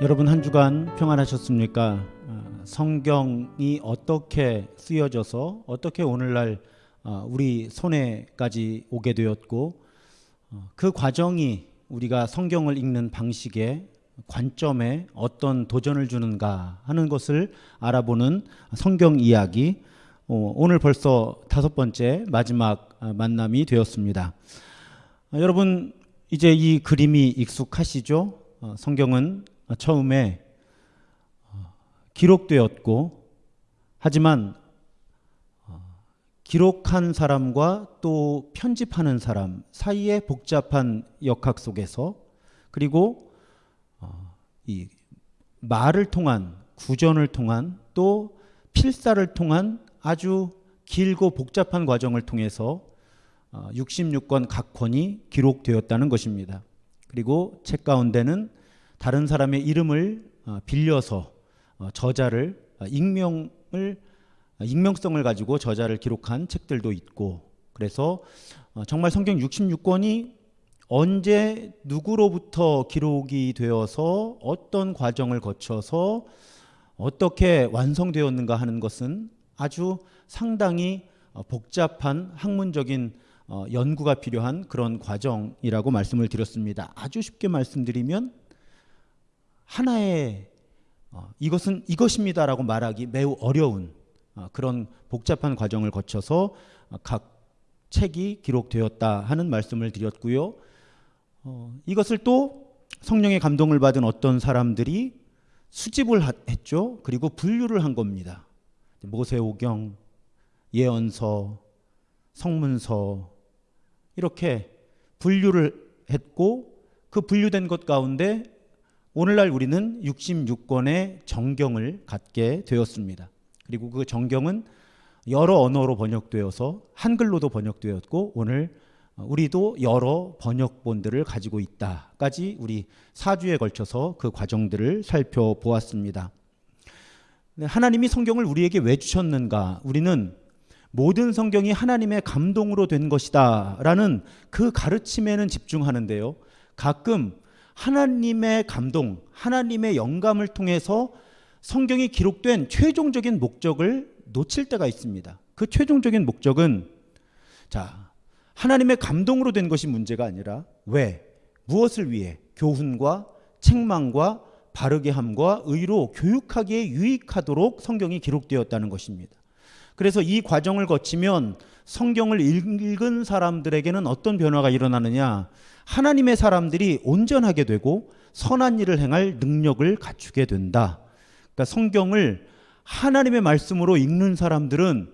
여러분 한 주간 평안하셨습니까? 어, 성경이 어떻게 쓰여져서 어떻게 오늘날 어, 우리 손에까지 오게 되었고 어, 그 과정이 우리가 성경을 읽는 방식에 관점에 어떤 도전을 주는가 하는 것을 알아보는 성경 이야기 오늘 벌써 다섯 번째 마지막 만남이 되었습니다. 여러분 이제 이 그림이 익숙하시죠? 성경은 처음에 기록되었고 하지만 기록한 사람과 또 편집하는 사람 사이의 복잡한 역학 속에서 그리고 이 말을 통한 구전을 통한 또 필사를 통한 아주 길고 복잡한 과정을 통해서 66권 각 권이 기록되었다는 것입니다. 그리고 책 가운데는 다른 사람의 이름을 빌려서 저자를 익명을 익명성을 가지고 저자를 기록한 책들도 있고 그래서 정말 성경 66권이 언제 누구로부터 기록이 되어서 어떤 과정을 거쳐서 어떻게 완성되었는가 하는 것은 아주 상당히 복잡한 학문적인 연구가 필요한 그런 과정이라고 말씀을 드렸습니다. 아주 쉽게 말씀드리면 하나의 이것은 이것입니다라고 말하기 매우 어려운 그런 복잡한 과정을 거쳐서 각 책이 기록되었다 하는 말씀을 드렸고요. 어, 이것을 또 성령의 감동을 받은 어떤 사람들이 수집을 했죠. 그리고 분류를 한 겁니다. 모세오경, 예언서, 성문서 이렇게 분류를 했고 그 분류된 것 가운데 오늘날 우리는 66권의 정경을 갖게 되었습니다. 그리고 그 정경은 여러 언어로 번역되어서 한글로도 번역되었고 오늘 우리도 여러 번역본들을 가지고 있다까지 우리 4주에 걸쳐서 그 과정들을 살펴보았습니다. 하나님이 성경을 우리에게 왜 주셨는가? 우리는 모든 성경이 하나님의 감동으로 된 것이다 라는 그 가르침에는 집중하는데요. 가끔 하나님의 감동, 하나님의 영감을 통해서 성경이 기록된 최종적인 목적을 놓칠 때가 있습니다. 그 최종적인 목적은 자, 하나님의 감동으로 된 것이 문제가 아니라 왜? 무엇을 위해? 교훈과 책망과 바르게 함과 의로 교육하기에 유익하도록 성경이 기록되었다는 것입니다. 그래서 이 과정을 거치면 성경을 읽은 사람들에게는 어떤 변화가 일어나느냐? 하나님의 사람들이 온전하게 되고 선한 일을 행할 능력을 갖추게 된다. 그러니까 성경을 하나님의 말씀으로 읽는 사람들은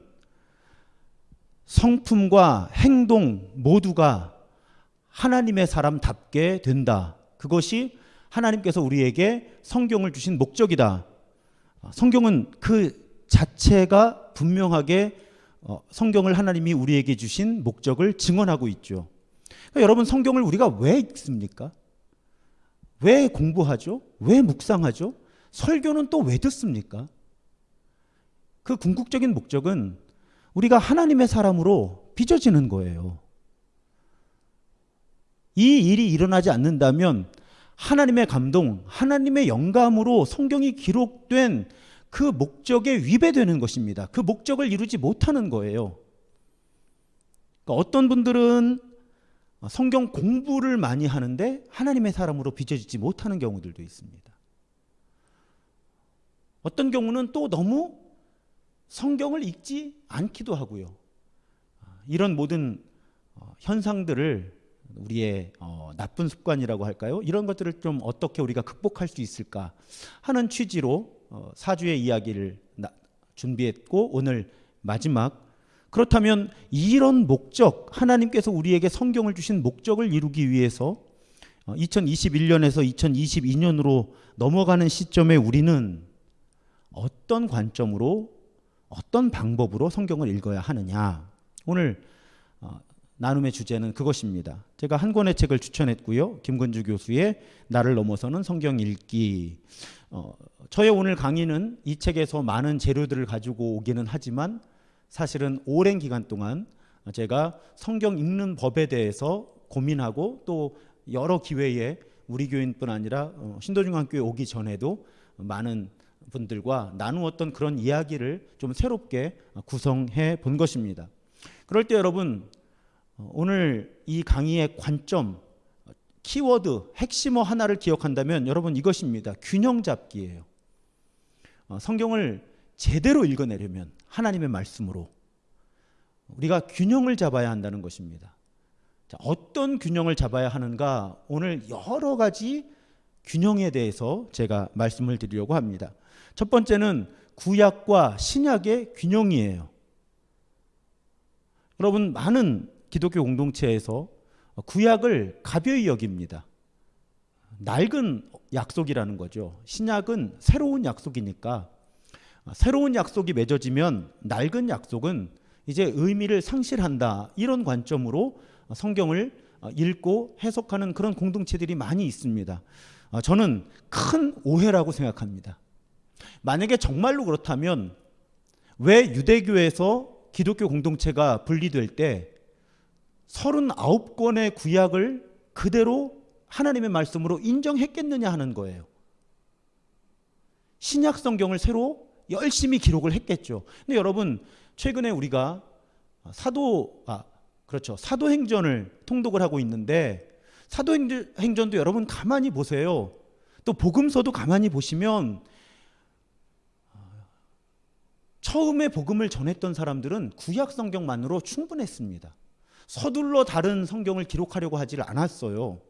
성품과 행동 모두가 하나님의 사람답게 된다. 그것이 하나님께서 우리에게 성경을 주신 목적이다. 성경은 그 자체가 분명하게 어, 성경을 하나님이 우리에게 주신 목적을 증언하고 있죠. 그러니까 여러분 성경을 우리가 왜 읽습니까? 왜 공부하죠? 왜 묵상하죠? 설교는 또 왜 듣습니까? 그 궁극적인 목적은 우리가 하나님의 사람으로 빚어지는 거예요. 이 일이 일어나지 않는다면 하나님의 감동, 하나님의 영감으로 성경이 기록된 그 목적에 위배되는 것입니다. 그 목적을 이루지 못하는 거예요. 그러니까 어떤 분들은 성경 공부를 많이 하는데 하나님의 사람으로 빚어지지 못하는 경우들도 있습니다. 어떤 경우는 또 너무 성경을 읽지 않기도 하고요. 이런 모든 어, 현상들을 우리의 어, 나쁜 습관이라고 할까요? 이런 것들을 좀 어떻게 우리가 극복할 수 있을까 하는 취지로 어, 사주의 이야기를 준비했고 오늘 마지막 그렇다면 이런 목적 하나님께서 우리에게 성경을 주신 목적을 이루기 위해서 2021년에서 2022년으로 넘어가는 시점에 우리는 어떤 관점으로 어떤 방법으로 성경을 읽어야 하느냐 오늘 어, 나눔의 주제는 그것입니다. 제가 한 권의 책을 추천했고요. 김건주 교수의 나를 넘어서는 성경 읽기 어, 저의 오늘 강의는 이 책에서 많은 재료들을 가지고 오기는 하지만 사실은 오랜 기간 동안 제가 성경 읽는 법에 대해서 고민하고 또 여러 기회에 우리 교인뿐 아니라 어, 신도중앙교회 오기 전에도 많은 분들과 나누었던 그런 이야기를 좀 새롭게 구성해 본 것입니다. 그럴 때 여러분 어, 오늘 이 강의의 관점 키워드 핵심어 하나를 기억한다면 여러분 이것입니다. 균형 잡기예요. 어, 성경을 제대로 읽어내려면 하나님의 말씀으로 우리가 균형을 잡아야 한다는 것입니다. 자, 어떤 균형을 잡아야 하는가 오늘 여러 가지 균형에 대해서 제가 말씀을 드리려고 합니다. 첫 번째는 구약과 신약의 균형이에요. 여러분 많은 기독교 공동체에서 구약을 가벼이 여깁니다. 낡은 약속이라는 거죠. 신약은 새로운 약속이니까 새로운 약속이 맺어지면 낡은 약속은 이제 의미를 상실한다. 이런 관점으로 성경을 읽고 해석하는 그런 공동체들이 많이 있습니다. 저는 큰 오해라고 생각합니다. 만약에 정말로 그렇다면 왜 유대교에서 기독교 공동체가 분리될 때 39권의 구약을 그대로 하나님의 말씀으로 인정했겠느냐 하는 거예요. 신약 성경을 새로 열심히 기록을 했겠죠. 근데 여러분 최근에 우리가 사도 아 그렇죠. 사도행전을 통독을 하고 있는데 사도행전도 여러분 가만히 보세요. 또 복음서도 가만히 보시면 처음에 복음을 전했던 사람들은 구약 성경만으로 충분했습니다. 서둘러 다른 성경을 기록하려고 하질 않았어요.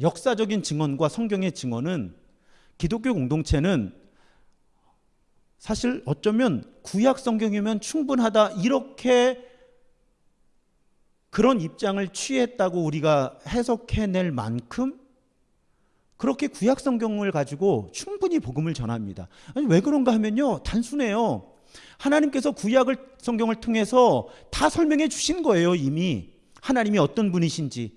역사적인 증언과 성경의 증언은 기독교 공동체는 사실 어쩌면 구약 성경이면 충분하다 이렇게 그런 입장을 취했다고 우리가 해석해낼 만큼 그렇게 구약 성경을 가지고 충분히 복음을 전합니다. 아니 왜 그런가 하면요. 단순해요. 하나님께서 구약을 성경을 통해서 다 설명해 주신 거예요, 이미. 하나님이 어떤 분이신지,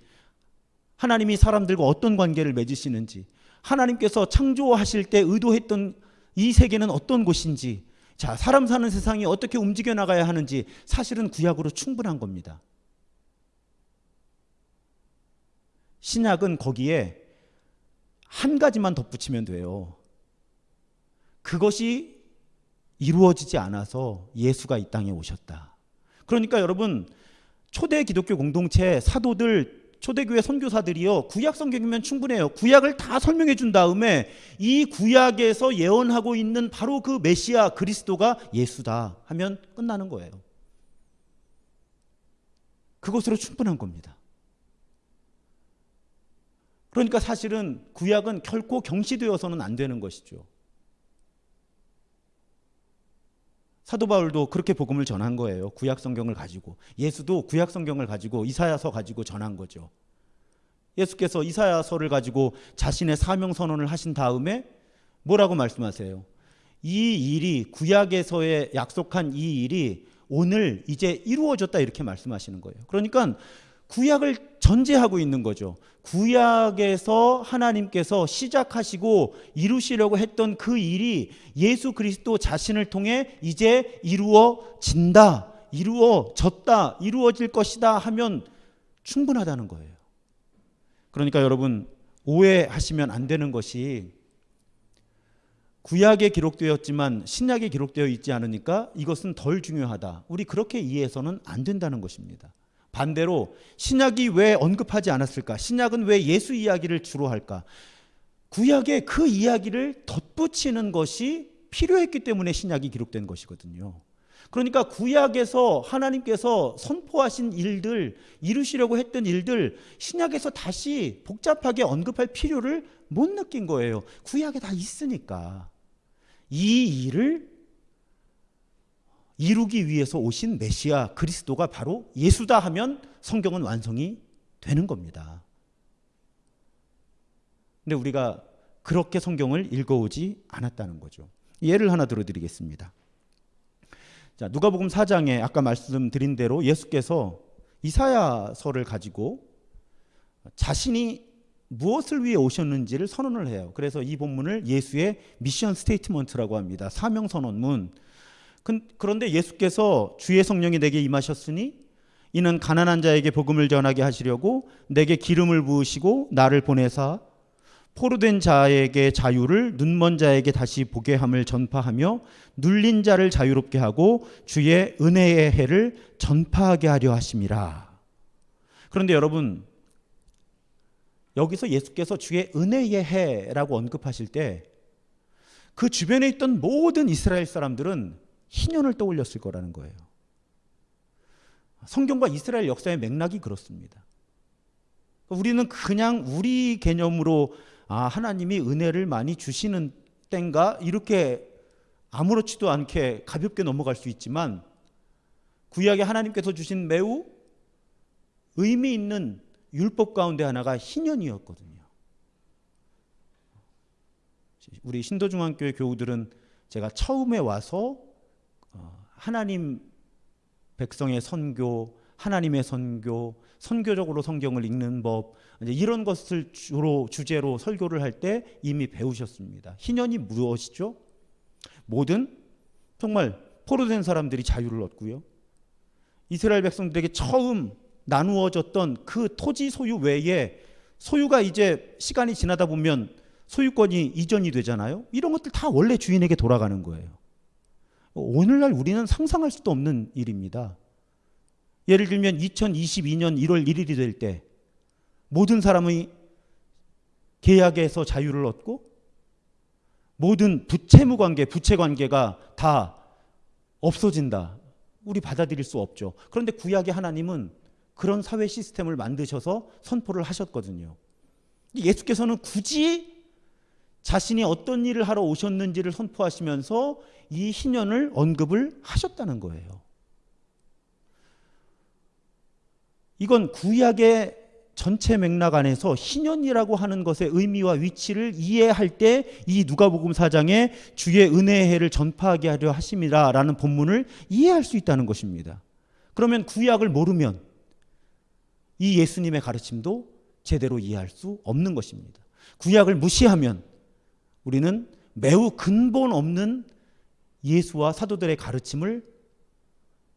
하나님이 사람들과 어떤 관계를 맺으시는지, 하나님께서 창조하실 때 의도했던 이 세계는 어떤 곳인지, 자, 사람 사는 세상이 어떻게 움직여 나가야 하는지 사실은 구약으로 충분한 겁니다. 신약은 거기에 한 가지만 덧붙이면 돼요. 그것이 이루어지지 않아서 예수가 이 땅에 오셨다. 그러니까 여러분 초대 기독교 공동체 사도들 초대교회 선교사들이요 구약 성경이면 충분해요. 구약을 다 설명해 준 다음에 이 구약에서 예언하고 있는 바로 그 메시아 그리스도가 예수다 하면 끝나는 거예요. 그것으로 충분한 겁니다. 그러니까 사실은 구약은 결코 경시되어서는 안 되는 것이죠. 사도 바울도 그렇게 복음을 전한 거예요. 구약 성경을 가지고 예수도 구약 성경을 가지고 이사야서 가지고 전한 거죠. 예수께서 이사야서를 가지고 자신의 사명 선언을 하신 다음에 뭐라고 말씀하세요? 이 일이 구약에서의 약속한 이 일이 오늘 이제 이루어졌다 이렇게 말씀하시는 거예요. 그러니까 구약을 전제하고 있는 거죠. 구약에서 하나님께서 시작하시고 이루시려고 했던 그 일이 예수 그리스도 자신을 통해 이제 이루어진다, 이루어졌다, 이루어질 것이다 하면 충분하다는 거예요. 그러니까 여러분 오해하시면 안 되는 것이 구약에 기록되었지만 신약에 기록되어 있지 않으니까 이것은 덜 중요하다. 우리 그렇게 이해해서는 안 된다는 것입니다. 반대로 신약이 왜 언급하지 않았을까? 신약은 왜 예수 이야기를 주로 할까? 구약에 그 이야기를 덧붙이는 것이 필요했기 때문에 신약이 기록된 것이거든요. 그러니까 구약에서 하나님께서 선포하신 일들, 이루시려고 했던 일들, 신약에서 다시 복잡하게 언급할 필요를 못 느낀 거예요. 구약에 다 있으니까. 이 일을 이루기 위해서 오신 메시아 그리스도가 바로 예수다 하면 성경은 완성이 되는 겁니다. 근데 우리가 그렇게 성경을 읽어오지 않았다는 거죠. 예를 하나 들어드리겠습니다. 자, 누가복음 4장에 아까 말씀드린 대로 예수께서 이사야서를 가지고 자신이 무엇을 위해 오셨는지를 선언을 해요. 그래서 이 본문을 예수의 mission statement라고 합니다. 사명 선언문. 그런데 예수께서 주의 성령이 내게 임하셨으니 이는 가난한 자에게 복음을 전하게 하시려고 내게 기름을 부으시고 나를 보내사 포로된 자에게 자유를 눈먼 자에게 다시 보게 함을 전파하며 눌린 자를 자유롭게 하고 주의 은혜의 해를 전파하게 하려 하심이라. 그런데 여러분 여기서 예수께서 주의 은혜의 해라고 언급하실 때 그 주변에 있던 모든 이스라엘 사람들은 희년을 떠올렸을 거라는 거예요. 성경과 이스라엘 역사의 맥락이 그렇습니다. 우리는 그냥 우리 개념으로 아, 하나님이 은혜를 많이 주시는 땐가 이렇게 아무렇지도 않게 가볍게 넘어갈 수 있지만 구약에 하나님께서 주신 매우 의미 있는 율법 가운데 하나가 희년이었거든요. 우리 신도중앙교회 교우들은 제가 처음에 와서 어, 하나님 백성의 선교, 하나님의 선교, 선교적으로 성경을 읽는 법 이런 것을 주로 주제로 설교를 할 때 이미 배우셨습니다. 희년이 무엇이죠? 모든 정말 포로된 사람들이 자유를 얻고요. 이스라엘 백성들에게 처음 나누어졌던 그 토지 소유 외에 소유가 이제 시간이 지나다 보면 소유권이 이전이 되잖아요. 이런 것들 다 원래 주인에게 돌아가는 거예요. 오늘날 우리는 상상할 수도 없는 일입니다. 예를 들면 2022년 1월 1일이 될 때 모든 사람의 계약에서 자유를 얻고 모든 부채무 관계, 부채 관계가 다 없어진다. 우리 받아들일 수 없죠. 그런데 구약의 하나님은 그런 사회 시스템을 만드셔서 선포를 하셨거든요. 예수께서는 굳이 자신이 어떤 일을 하러 오셨는지를 선포하시면서 이 희년을 언급을 하셨다는 거예요. 이건 구약의 전체 맥락 안에서 희년이라고 하는 것의 의미와 위치를 이해할 때 이 누가복음 4장에 주의 은혜의 해를 전파하게 하려 하심이라라는 본문을 이해할 수 있다는 것입니다. 그러면 구약을 모르면 이 예수님의 가르침도 제대로 이해할 수 없는 것입니다. 구약을 무시하면 우리는 매우 근본 없는 예수와 사도들의 가르침을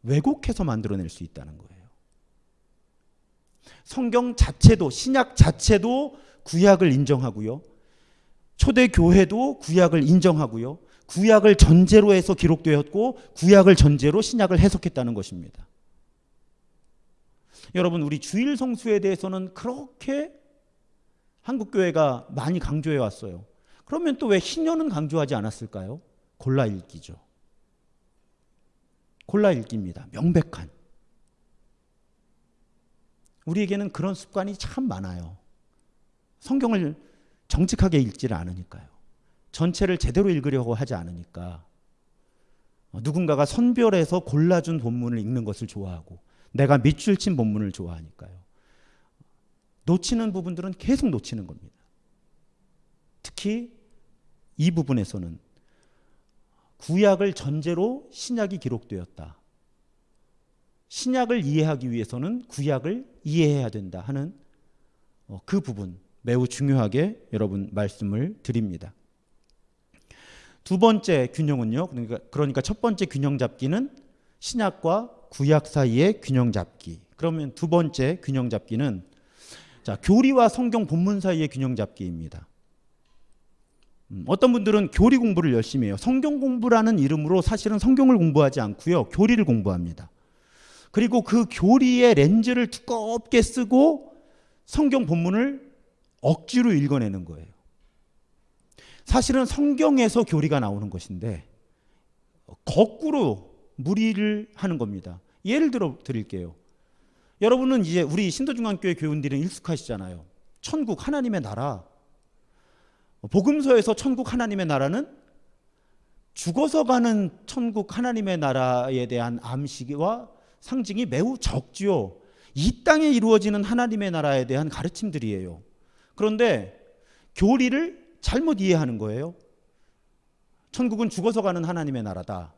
왜곡해서 만들어낼 수 있다는 거예요. 성경 자체도 신약 자체도 구약을 인정하고요. 초대 교회도 구약을 인정하고요. 구약을 전제로 해서 기록되었고 구약을 전제로 신약을 해석했다는 것입니다. 여러분 우리 주일 성수에 대해서는 그렇게 한국 교회가 많이 강조해 왔어요. 그러면 또 왜 신년은 강조하지 않았을까요? 골라 읽기죠. 골라 읽기입니다. 명백한. 우리에게는 그런 습관이 참 많아요. 성경을 정직하게 읽지를 않으니까요. 전체를 제대로 읽으려고 하지 않으니까. 누군가가 선별해서 골라준 본문을 읽는 것을 좋아하고 내가 밑줄 친 본문을 좋아하니까요. 놓치는 부분들은 계속 놓치는 겁니다. 특히 이 부분에서는 구약을 전제로 신약이 기록되었다. 신약을 이해하기 위해서는 구약을 이해해야 된다 하는 어, 그 부분 매우 중요하게 여러분 말씀을 드립니다. 두 번째 균형은요. 그러니까, 그러니까 첫 번째 균형 잡기는 신약과 구약 사이의 균형 잡기. 그러면 두 번째 균형 잡기는 자, 교리와 성경 본문 사이의 균형 잡기입니다. 음, 어떤 분들은 교리 공부를 열심히 해요. 성경 공부라는 이름으로 사실은 성경을 공부하지 않고요. 교리를 공부합니다. 그리고 그 교리의 렌즈를 두껍게 쓰고 성경 본문을 억지로 읽어내는 거예요. 사실은 성경에서 교리가 나오는 것인데 거꾸로 무리를 하는 겁니다. 예를 들어 드릴게요. 여러분은 이제 우리 신도중앙교회 교인들은 익숙하시잖아요. 천국 하나님의 나라. 복음서에서 천국 하나님의 나라는 죽어서 가는 천국 하나님의 나라에 대한 암시와 상징이 매우 적지요. 이 땅에 이루어지는 하나님의 나라에 대한 가르침들이에요. 그런데 교리를 잘못 이해하는 거예요. 천국은 죽어서 가는 하나님의 나라다.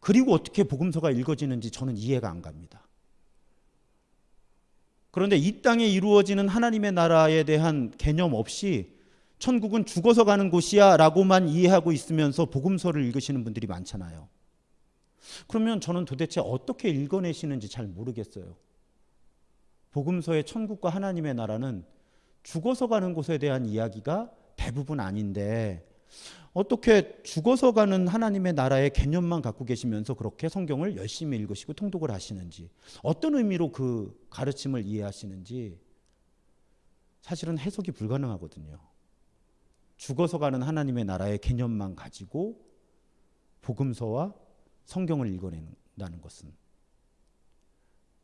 그리고 어떻게 복음서가 읽어지는지 저는 이해가 안 갑니다. 그런데 이 땅에 이루어지는 하나님의 나라에 대한 개념 없이 천국은 죽어서 가는 곳이야 라고만 이해하고 있으면서 복음서를 읽으시는 분들이 많잖아요. 그러면 저는 도대체 어떻게 읽어내시는지 잘 모르겠어요. 복음서의 천국과 하나님의 나라는 죽어서 가는 곳에 대한 이야기가 대부분 아닌데 어떻게 죽어서 가는 하나님의 나라의 개념만 갖고 계시면서 그렇게 성경을 열심히 읽으시고 통독을 하시는지 어떤 의미로 그 가르침을 이해하시는지 사실은 해석이 불가능하거든요. 죽어서 가는 하나님의 나라의 개념만 가지고 복음서와 성경을 읽어낸다는 것은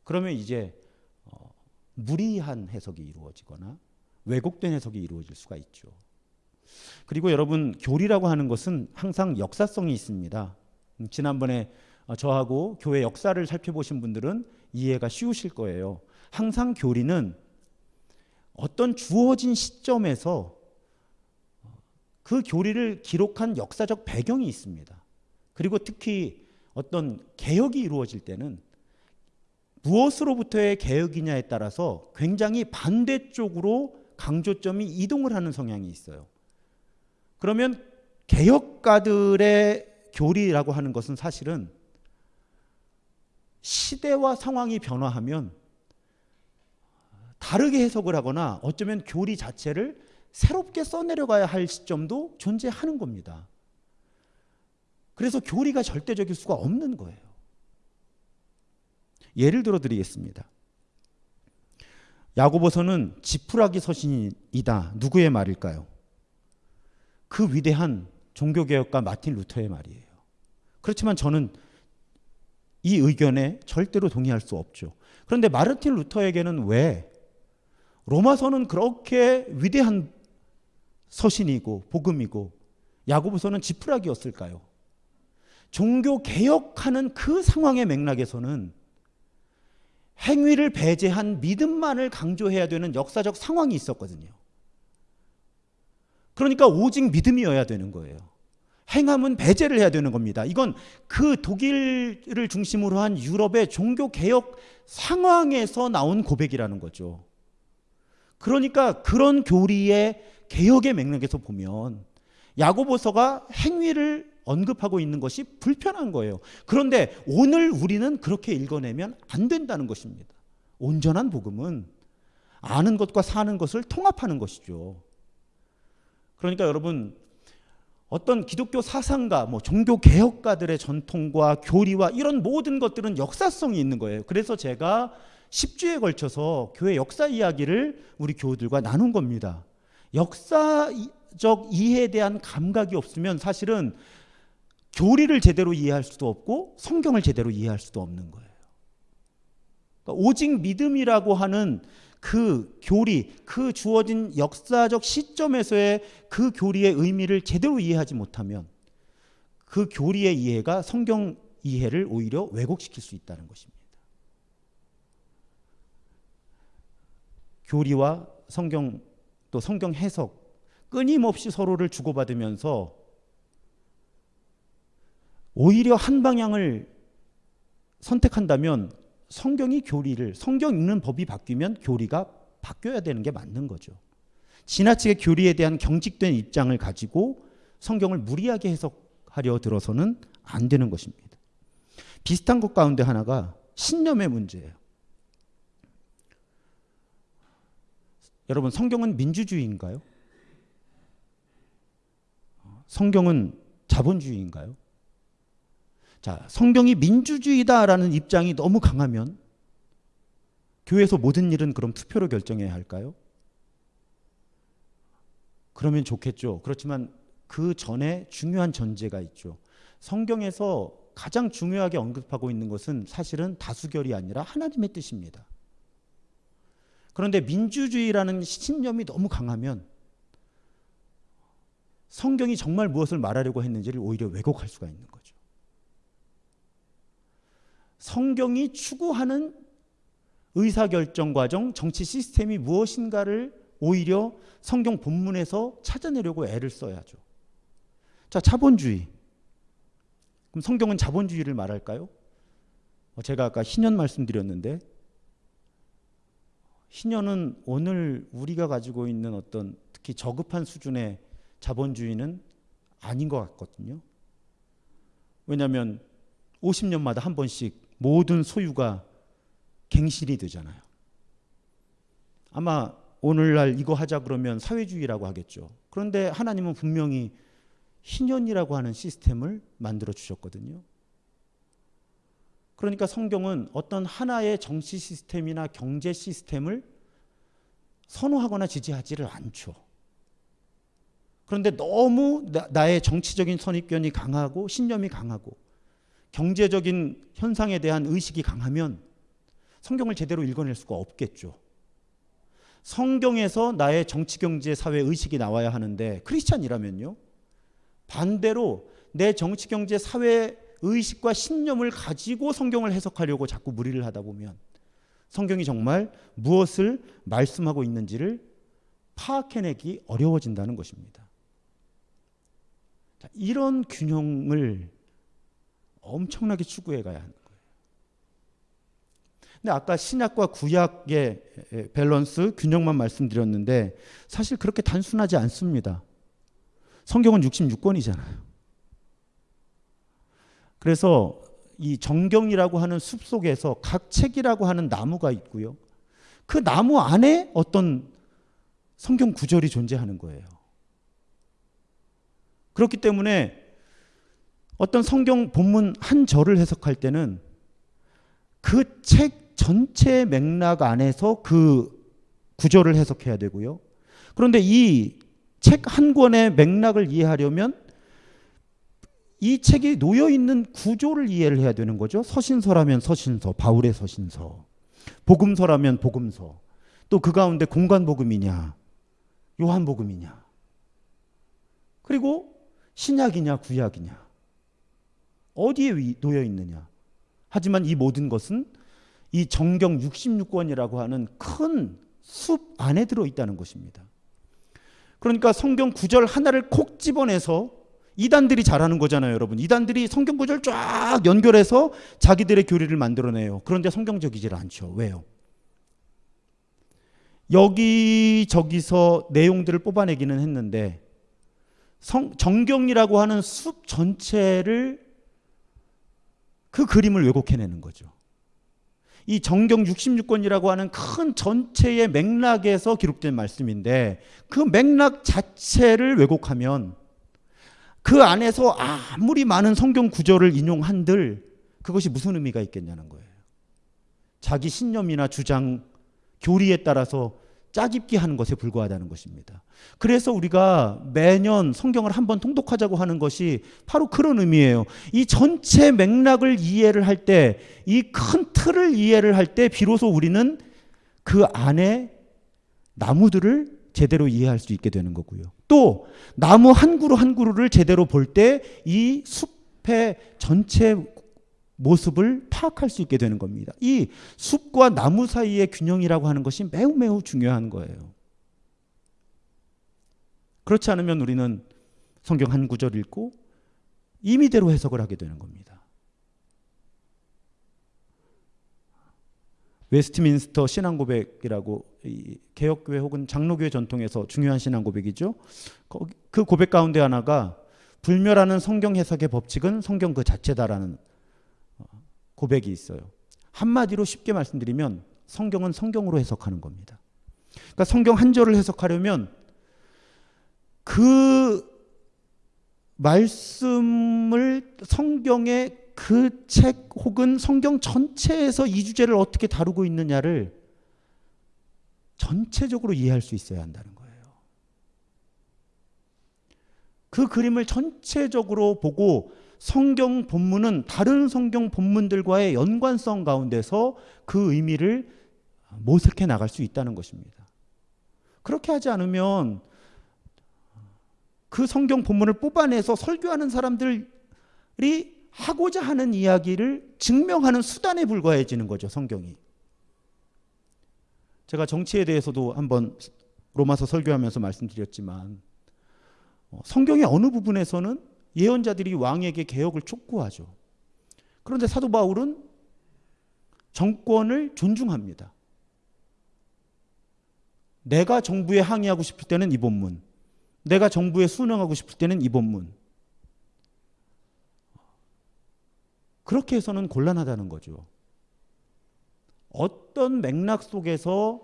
그러면 이제 어, 무리한 해석이 이루어지거나 왜곡된 해석이 이루어질 수가 있죠. 그리고 여러분 교리라고 하는 것은 항상 역사성이 있습니다. 음, 지난번에 어, 저하고 교회 역사를 살펴보신 분들은 이해가 쉬우실 거예요. 항상 교리는 어떤 주어진 시점에서 어, 그 교리를 기록한 역사적 배경이 있습니다. 그리고 특히 어떤 개혁이 이루어질 때는 무엇으로부터의 개혁이냐에 따라서 굉장히 반대쪽으로 강조점이 이동을 하는 성향이 있어요. 그러면 개혁가들의 교리라고 하는 것은 사실은 시대와 상황이 변화하면 다르게 해석을 하거나 어쩌면 교리 자체를 새롭게 써내려가야 할 시점도 존재하는 겁니다. 그래서 교리가 절대적일 수가 없는 거예요. 예를 들어 드리겠습니다. 야고보서는 지푸라기 서신이다. 누구의 말일까요? 그 위대한 종교개혁가 마틴 루터의 말이에요. 그렇지만 저는 이 의견에 절대로 동의할 수 없죠. 그런데 마르틴 루터에게는 왜 로마서는 그렇게 위대한 서신이고 복음이고 야고보서는 지푸라기였을까요? 종교 개혁하는 그 상황의 맥락에서는 행위를 배제한 믿음만을 강조해야 되는 역사적 상황이 있었거든요. 그러니까 오직 믿음이어야 되는 거예요. 행함은 배제를 해야 되는 겁니다. 이건 그 독일을 중심으로 한 유럽의 종교 개혁 상황에서 나온 고백이라는 거죠. 그러니까 그런 교리의 개혁의 맥락에서 보면 야고보서가 행위를 언급하고 있는 것이 불편한 거예요. 그런데 오늘 우리는 그렇게 읽어내면 안 된다는 것입니다. 온전한 복음은 아는 것과 사는 것을 통합하는 것이죠. 그러니까 여러분 어떤 기독교 사상가, 뭐 종교 개혁가들의 전통과 교리와 이런 모든 것들은 역사성이 있는 거예요. 그래서 제가 10주에 걸쳐서 교회 역사 이야기를 우리 교우들과 나눈 겁니다. 역사적 이해에 대한 감각이 없으면 사실은 교리를 제대로 이해할 수도 없고 성경을 제대로 이해할 수도 없는 거예요. 그러니까 오직 믿음이라고 하는 그 교리, 그 주어진 역사적 시점에서의 그 교리의 의미를 제대로 이해하지 못하면 그 교리의 이해가 성경 이해를 오히려 왜곡시킬 수 있다는 것입니다. 교리와 성경 또 성경 해석 끊임없이 서로를 주고받으면서 오히려 한 방향을 선택한다면 성경이 교리를 성경 읽는 법이 바뀌면 교리가 바뀌어야 되는 게 맞는 거죠. 지나치게 교리에 대한 경직된 입장을 가지고 성경을 무리하게 해석하려 들어서는 안 되는 것입니다. 비슷한 것 가운데 하나가 신념의 문제예요. 여러분 성경은 민주주의인가요? 성경은 자본주의인가요? 자, 성경이 민주주의다라는 입장이 너무 강하면 교회에서 모든 일은 그럼 투표로 결정해야 할까요? 그러면 좋겠죠. 그렇지만 그 전에 중요한 전제가 있죠. 성경에서 가장 중요하게 언급하고 있는 것은 사실은 다수결이 아니라 하나님의 뜻입니다. 그런데 민주주의라는 신념이 너무 강하면 성경이 정말 무엇을 말하려고 했는지를 오히려 왜곡할 수가 있는 거죠. 성경이 추구하는 의사결정 과정, 정치 시스템이 무엇인가를 오히려 성경 본문에서 찾아내려고 애를 써야죠. 자, 자본주의. 그럼 성경은 자본주의를 말할까요? 어, 제가 아까 신현 말씀드렸는데 신현은 오늘 우리가 가지고 있는 어떤 특히 저급한 수준의 자본주의는 아닌 것 같거든요. 왜냐하면 50년마다 한 번씩 모든 소유가 갱신이 되잖아요. 아마 오늘날 이거 하자 그러면 사회주의라고 하겠죠. 그런데 하나님은 분명히 희년이라고 하는 시스템을 만들어 주셨거든요. 그러니까 성경은 어떤 하나의 정치 시스템이나 경제 시스템을 선호하거나 지지하지를 않죠. 그런데 너무 나, 의 정치적인 선입견이 강하고 신념이 강하고 경제적인 현상에 대한 의식이 강하면 성경을 제대로 읽어낼 수가 없겠죠. 성경에서 나의 정치, 경제, 사회 의식이 나와야 하는데 크리스찬이라면요. 반대로 내 정치, 경제, 사회 의식과 신념을 가지고 성경을 해석하려고 자꾸 무리를 하다 보면 성경이 정말 무엇을 말씀하고 있는지를 파악해내기 어려워진다는 것입니다. 자, 이런 균형을 엄청나게 추구해 가야 하는 거예요. 근데 아까 신약과 구약의 밸런스, 균형만 말씀드렸는데 사실 그렇게 단순하지 않습니다. 성경은 66권이잖아요. 그래서 이 정경이라고 하는 숲 속에서 각 책이라고 하는 나무가 있고요. 그 나무 안에 어떤 성경 구절이 존재하는 거예요. 그렇기 때문에 어떤 성경 본문 한 절을 해석할 때는 그 책 전체의 맥락 안에서 그 구절을 해석해야 되고요. 그런데 이 책 한 권의 맥락을 이해하려면 이 책이 놓여 있는 구조를 이해를 해야 되는 거죠. 서신서라면 서신서, 바울의 서신서. 복음서라면 복음서. 또 그 가운데 공간 복음이냐, 요한 복음이냐. 그리고 신약이냐 구약이냐. 어디에 놓여 있느냐. 하지만 이 모든 것은 이 정경 66권이라고 하는 큰 숲 안에 들어 있다는 것입니다. 그러니까 성경 구절 하나를 콕 집어내서 이단들이 잘하는 거잖아요, 여러분. 이단들이 성경 구절 쫙 연결해서 자기들의 교리를 만들어내요. 그런데 성경적이질 않죠. 왜요? 여기 저기서 내용들을 뽑아내기는 했는데 성, 정경이라고 하는 숲 전체를 그 그림을 왜곡해내는 거죠. 이 정경 66권이라고 하는 큰 전체의 맥락에서 기록된 말씀인데 그 맥락 자체를 왜곡하면 그 안에서 아무리 많은 성경 구절을 인용한들 그것이 무슨 의미가 있겠냐는 거예요. 자기 신념이나 주장, 교리에 따라서 짜깁기 하는 것에 불과하다는 것입니다. 그래서 우리가 매년 성경을 한번 통독하자고 하는 것이 바로 그런 의미예요. 이 전체 맥락을 이해를 할 때, 이 큰 틀을 이해를 할 때, 비로소 우리는 그 안에 나무들을 제대로 이해할 수 있게 되는 거고요. 또 나무 한 그루 한 그루를 제대로 볼 때 이 숲의 전체 모습을 파악할 수 있게 되는 겁니다. 이 숲과 나무 사이의 균형이라고 하는 것이 매우 매우 중요한 거예요. 그렇지 않으면 우리는 성경 한 구절 읽고 임의대로 해석을 하게 되는 겁니다. 웨스트민스터 신앙 고백이라고 개혁교회 혹은 장로교회 전통에서 중요한 신앙 고백이죠. 그 고백 가운데 하나가 불멸하는 성경 해석의 법칙은 성경 그 자체다라는 어, 고백이 있어요. 한마디로 쉽게 말씀드리면 성경은 성경으로 해석하는 겁니다. 그러니까 성경 한 절을 해석하려면 그 말씀을 성경의 그 책 혹은 성경 전체에서 이 주제를 어떻게 다루고 있느냐를 전체적으로 이해할 수 있어야 한다는 거예요. 그 그림을 전체적으로 보고 성경 본문은 다른 성경 본문들과의 연관성 가운데서 그 의미를 모색해 나갈 수 있다는 것입니다. 그렇게 하지 않으면 그 성경 본문을 뽑아내서 설교하는 사람들이 하고자 하는 이야기를 증명하는 수단에 불과해지는 거죠, 성경이. 제가 정치에 대해서도 한번 로마서 설교하면서 말씀드렸지만 어, 성경의 어느 부분에서는 예언자들이 왕에게 개혁을 촉구하죠. 그런데 사도 바울은 정권을 존중합니다. 내가 정부에 항의하고 싶을 때는 이 본문, 내가 정부에 순응하고 싶을 때는 이 본문, 그렇게 해서는 곤란하다는 거죠. 어떤 맥락 속에서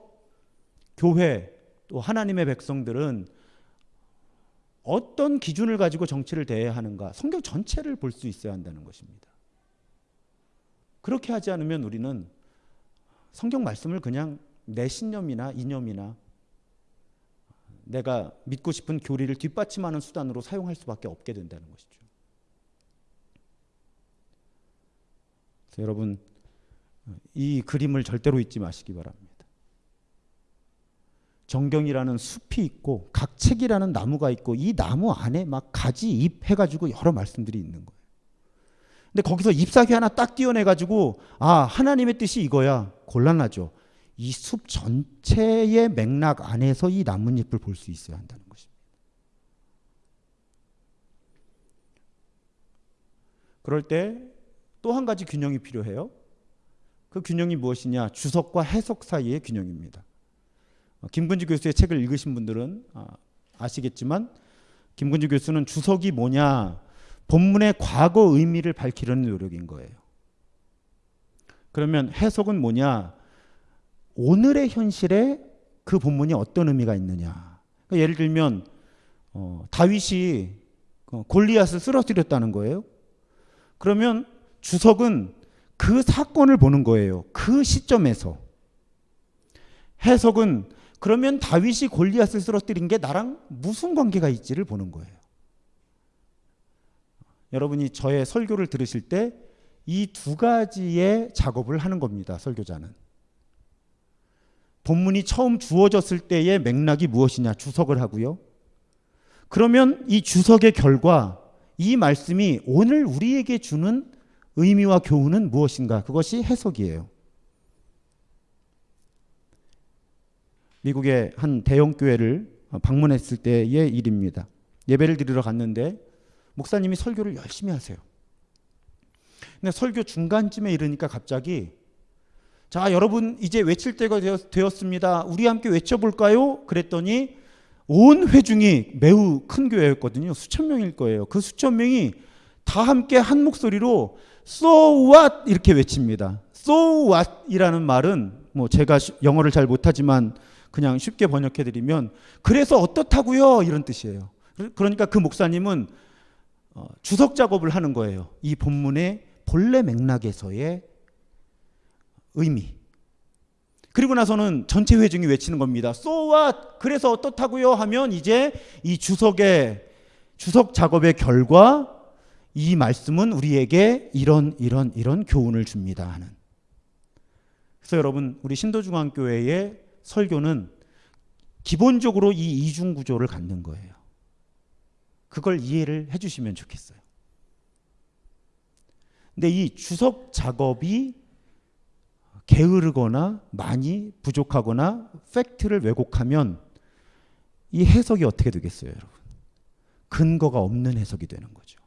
교회 또 하나님의 백성들은 어떤 기준을 가지고 정치를 대해야 하는가 성경 전체를 볼 수 있어야 한다는 것입니다. 그렇게 하지 않으면 우리는 성경 말씀을 그냥 내 신념이나 이념이나 내가 믿고 싶은 교리를 뒷받침하는 수단으로 사용할 수밖에 없게 된다는 것이죠. 여러분 이 그림을 절대로 잊지 마시기 바랍니다. 정경이라는 숲이 있고 각책이라는 나무가 있고 이 나무 안에 막 가지 잎 해가지고 여러 말씀들이 있는 거예요. 근데 거기서 잎사귀 하나 딱 띄어내가지고 아 하나님의 뜻이 이거야 곤란하죠. 이 숲 전체의 맥락 안에서 이 나뭇잎을 볼 수 있어야 한다는 것입니다. 그럴 때 또 한 가지 균형이 필요해요. 그 균형이 무엇이냐? 주석과 해석 사이의 균형입니다. 김근지 교수의 책을 읽으신 분들은 아, 아시겠지만 김근지 교수는 주석이 뭐냐? 본문의 과거 의미를 밝히려는 노력인 거예요. 그러면 해석은 뭐냐? 오늘의 현실에 그 본문이 어떤 의미가 있느냐? 그러니까 예를 들면 어, 다윗이 어, 골리앗을 쓰러뜨렸다는 거예요. 그러면 주석은 그 사건을 보는 거예요. 그 시점에서. 해석은 그러면 다윗이 골리앗을 쓰러뜨린 게 나랑 무슨 관계가 있지를 보는 거예요. 여러분이 저의 설교를 들으실 때 이 두 가지의 작업을 하는 겁니다. 설교자는. 본문이 처음 주어졌을 때의 맥락이 무엇이냐 주석을 하고요. 그러면 이 주석의 결과 이 말씀이 오늘 우리에게 주는 의미와 교훈은 무엇인가? 그것이 해석이에요. 미국의 한 대형 교회를 방문했을 때의 일입니다. 예배를 드리러 갔는데 목사님이 설교를 열심히 하세요. 근데 설교 중간쯤에 이르니까 갑자기 자 여러분 이제 외칠 때가 되었습니다. 우리 함께 외쳐볼까요? 그랬더니 온 회중이 매우 큰 교회였거든요. 수천 명일 거예요. 그 수천 명이 다 함께 한 목소리로 so what 이렇게 외칩니다. so what이라는 말은 뭐 제가 영어를 잘 못하지만 그냥 쉽게 번역해 드리면 그래서 어떻다고요 이런 뜻이에요. 그러니까 그 목사님은 어, 주석 작업을 하는 거예요. 이 본문의 본래 맥락에서의 의미. 그리고 나서는 전체 회중이 외치는 겁니다. So what? 그래서 어떻다고요? 하면 이제 이 주석의 주석 작업의 결과 이 말씀은 우리에게 이런 이런 이런 교훈을 줍니다 하는. 그래서 여러분 우리 신도중앙교회의 설교는 기본적으로 이 이중 구조를 갖는 거예요. 그걸 이해를 해 주시면 좋겠어요. 근데 이 주석 작업이 게으르거나 많이 부족하거나 팩트를 왜곡하면 이 해석이 어떻게 되겠어요, 여러분? 근거가 없는 해석이 되는 거죠.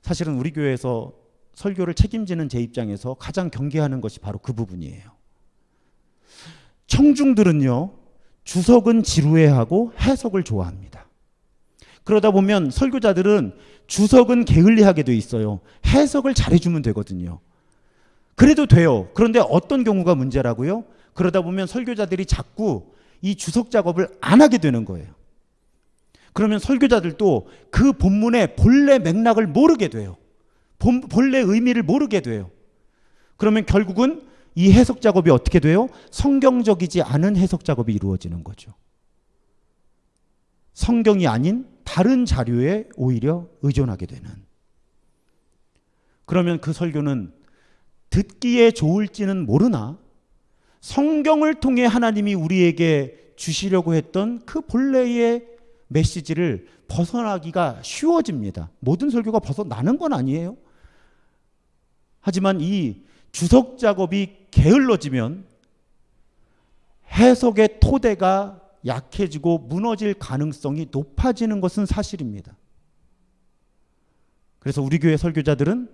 사실은 우리 교회에서 설교를 책임지는 제 입장에서 가장 경계하는 것이 바로 그 부분이에요. 청중들은요, 주석은 지루해하고 해석을 좋아합니다. 그러다 보면 설교자들은 주석은 게을리하게 돼 있어요. 해석을 잘해주면 되거든요. 그래도 돼요. 그런데 어떤 경우가 문제라고요? 그러다 보면 설교자들이 자꾸 이 주석 작업을 안 하게 되는 거예요. 그러면 설교자들도 그 본문의 본래 맥락을 모르게 돼요. 본, 본래 의미를 모르게 돼요. 그러면 결국은 이 해석 작업이 어떻게 돼요? 성경적이지 않은 해석 작업이 이루어지는 거죠. 성경이 아닌 다른 자료에 오히려 의존하게 되는. 그러면 그 설교는 듣기에 좋을지는 모르나 성경을 통해 하나님이 우리에게 주시려고 했던 그 본래의 메시지를 벗어나기가 쉬워집니다. 모든 설교가 벗어나는 건 아니에요. 하지만 이 주석 작업이 게을러지면 해석의 토대가 약해지고 무너질 가능성이 높아지는 것은 사실입니다. 그래서 우리 교회 설교자들은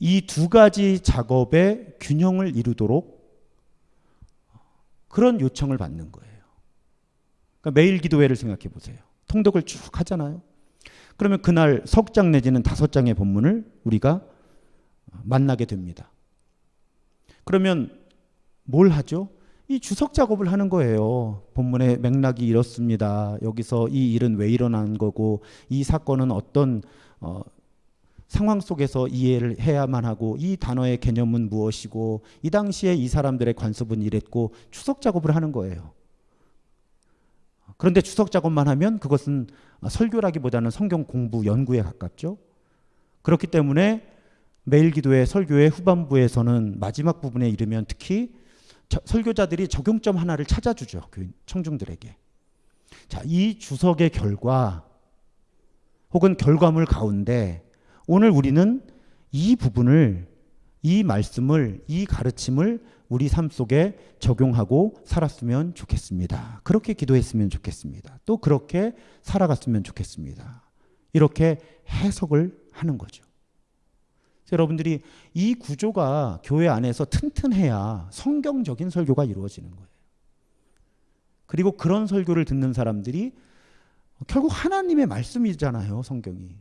이 두 가지 작업의 균형을 이루도록 그런 요청을 받는 거예요. 그러니까 매일 기도회를 생각해 보세요. 통독을 쭉 하잖아요. 그러면 그날 석 장 내지는 다섯 장의 본문을 우리가 만나게 됩니다. 그러면 뭘 하죠? 이 주석 작업을 하는 거예요. 본문의 맥락이 이렇습니다. 여기서 이 일은 왜 일어난 거고 이 사건은 어떤 어, 상황 속에서 이해를 해야만 하고 이 단어의 개념은 무엇이고 이 당시에 이 사람들의 관습은 이랬고 추석 작업을 하는 거예요. 그런데 추석 작업만 하면 그것은 설교라기보다는 성경 공부 연구에 가깝죠. 그렇기 때문에 매일 기도의 설교의 후반부에서는 마지막 부분에 이르면 특히 저, 설교자들이 적용점 하나를 찾아주죠. 그 청중들에게. 자, 이 주석의 결과 혹은 결과물 가운데 오늘 우리는 이 부분을 이 말씀을 이 가르침을 우리 삶 속에 적용하고 살았으면 좋겠습니다. 그렇게 기도했으면 좋겠습니다. 또 그렇게 살아갔으면 좋겠습니다. 이렇게 해석을 하는 거죠. 여러분들이 이 구조가 교회 안에서 튼튼해야 성경적인 설교가 이루어지는 거예요. 그리고 그런 설교를 듣는 사람들이 결국 하나님의 말씀이잖아요, 성경이.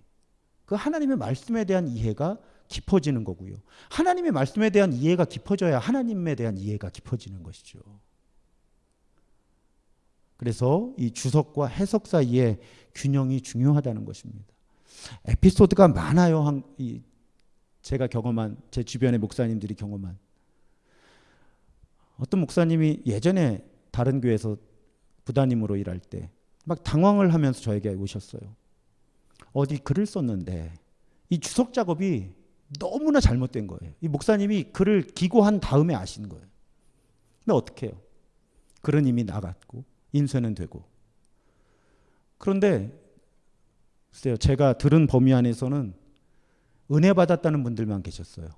그 하나님의 말씀에 대한 이해가 깊어지는 거고요. 하나님의 말씀에 대한 이해가 깊어져야 하나님에 대한 이해가 깊어지는 것이죠. 그래서 이 주석과 해석 사이의 균형이 중요하다는 것입니다. 에피소드가 많아요. 한, 이 제가 경험한 제 주변의 목사님들이 경험한 어떤 목사님이 예전에 다른 교회에서 부단임으로 일할 때 막 당황을 하면서 저에게 오셨어요. 어디 글을 썼는데 이 주석 작업이 너무나 잘못된 거예요. 이 목사님이 글을 기고한 다음에 아신 거예요. 근데 어떻게 해요? 글은 이미 나갔고 인쇄는 되고 그런데 글쎄요 제가 들은 범위 안에서는 은혜 받았다는 분들만 계셨어요.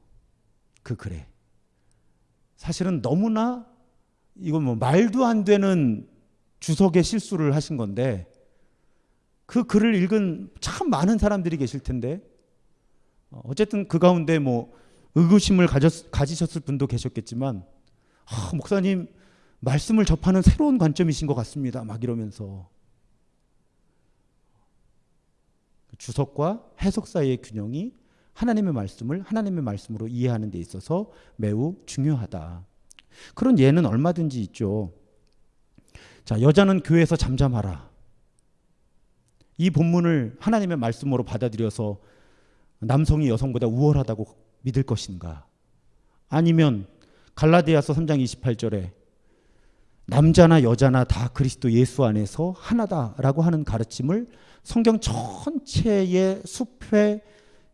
그 글에. 사실은 너무나 이건 뭐 말도 안 되는 주석의 실수를 하신 건데 그 글을 읽은 참 많은 사람들이 계실 텐데 어, 어쨌든 그 가운데 뭐 의구심을 가졌, 가지셨을 분도 계셨겠지만 아, 목사님 말씀을 접하는 새로운 관점이신 것 같습니다. 막 이러면서 주석과 해석 사이의 균형이 하나님의 말씀을 하나님의 말씀으로 이해하는 데 있어서 매우 중요하다. 그런 예는 얼마든지 있죠. 자, 여자는 교회에서 잠잠하라. 이 본문을 하나님의 말씀으로 받아들여서 남성이 여성보다 우월하다고 믿을 것인가? 아니면 갈라디아서 3장 28절에 남자나 여자나 다 그리스도 예수 안에서 하나다라고 하는 가르침을 성경 전체의 숲에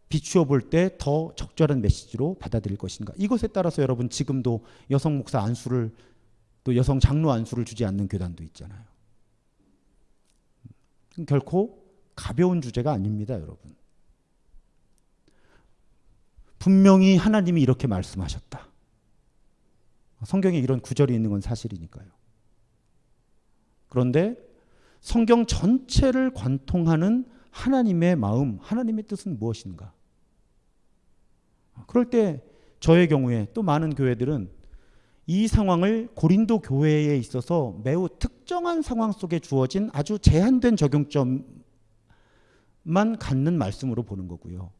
비추어 볼 때 더 적절한 메시지로 받아들일 것인가? 이것에 따라서 여러분 지금도 여성 목사 안수를 또 여성 장로 안수를 주지 않는 교단도 있잖아요. 결코 가벼운 주제가 아닙니다, 여러분. 분명히 하나님이 이렇게 말씀하셨다. 성경에 이런 구절이 있는 건 사실이니까요. 그런데 성경 전체를 관통하는 하나님의 마음, 하나님의 뜻은 무엇인가? 그럴 때 저의 경우에 또 많은 교회들은 이 상황을 고린도 교회에 있어서 매우 특정한 상황 속에 주어진 아주 제한된 적용점만 갖는 말씀으로 보는 거고요.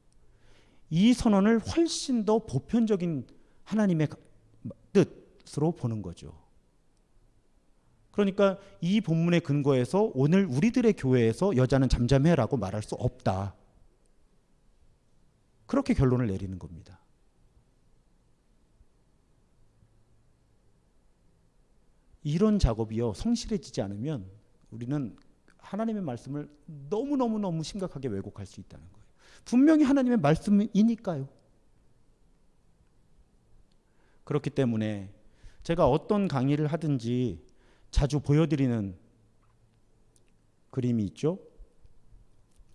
이 선언을 훨씬 더 보편적인 하나님의 뜻으로 보는 거죠. 그러니까 이 본문의 근거에서 오늘 우리들의 교회에서 여자는 잠잠해라고 말할 수 없다. 그렇게 결론을 내리는 겁니다. 이런 작업이요 성실해지지 않으면 우리는 하나님의 말씀을 너무 너무 너무 심각하게 왜곡할 수 있다는 거예요. 분명히 하나님의 말씀이니까요. 그렇기 때문에 제가 어떤 강의를 하든지 자주 보여드리는 그림이 있죠.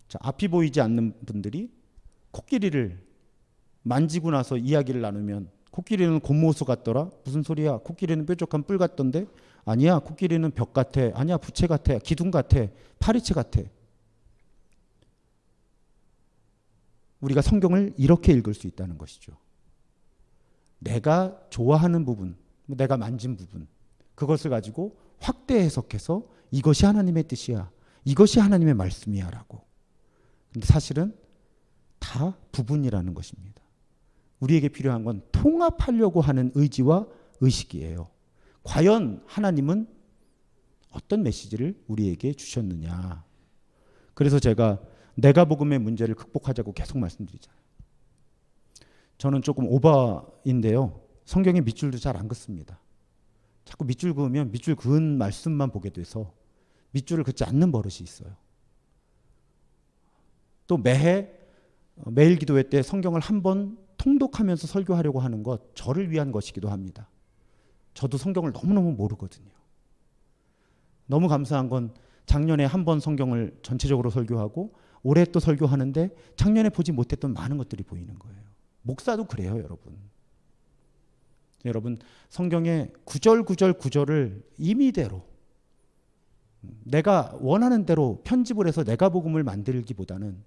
자, 앞이 보이지 않는 분들이 코끼리를 만지고 나서 이야기를 나누면 코끼리는 곰모수 같더라. 무슨 소리야? 코끼리는 뾰족한 뿔 같던데? 아니야. 코끼리는 벽 같아. 아니야. 부채 같아. 기둥 같아. 파리채 같아. 우리가 성경을 이렇게 읽을 수 있다는 것이죠. 내가 좋아하는 부분, 내가 만진 부분, 그것을 가지고 확대 해석해서 이것이 하나님의 뜻이야. 이것이 하나님의 말씀이야. 라고. 근데 사실은 다 부분이라는 것입니다. 우리에게 필요한 건 통합하려고 하는 의지와 의식이에요. 과연 하나님은 어떤 메시지를 우리에게 주셨느냐. 그래서 제가 내가 복음의 문제를 극복하자고 계속 말씀드리잖아요. 저는 조금 오바인데요. 성경에 밑줄도 잘 안 긋습니다. 자꾸 밑줄 그으면 밑줄 그은 말씀만 보게 돼서 밑줄을 긋지 않는 버릇이 있어요. 또 매해 어, 매일 기도회 때 성경을 한 번 통독하면서 설교하려고 하는 것 저를 위한 것이기도 합니다. 저도 성경을 너무너무 모르거든요. 너무 감사한 건 작년에 한 번 성경을 전체적으로 설교하고 올해 또 설교하는데 작년에 보지 못했던 많은 것들이 보이는 거예요. 목사도 그래요, 여러분. 여러분 성경의 구절 구절 구절을 임의대로 내가 원하는 대로 편집을 해서 내가 복음을 만들기보다는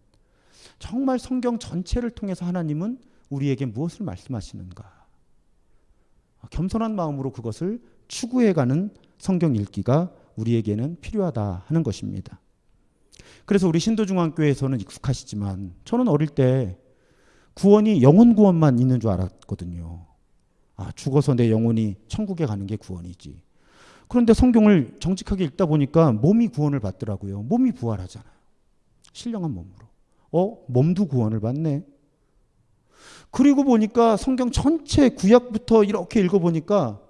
정말 성경 전체를 통해서 하나님은 우리에게 무엇을 말씀하시는가 겸손한 마음으로 그것을 추구해가는 성경 읽기가 우리에게는 필요하다 하는 것입니다. 그래서 우리 신도중앙교회에서는 익숙하시지만 저는 어릴 때 구원이 영혼 구원만 있는 줄 알았거든요. 아, 죽어서 내 영혼이 천국에 가는 게 구원이지. 그런데 성경을 정직하게 읽다 보니까 몸이 구원을 받더라고요. 몸이 부활하잖아요. 신령한 몸으로. 어, 몸도 구원을 받네. 그리고 보니까 성경 전체 구약부터 이렇게 읽어보니까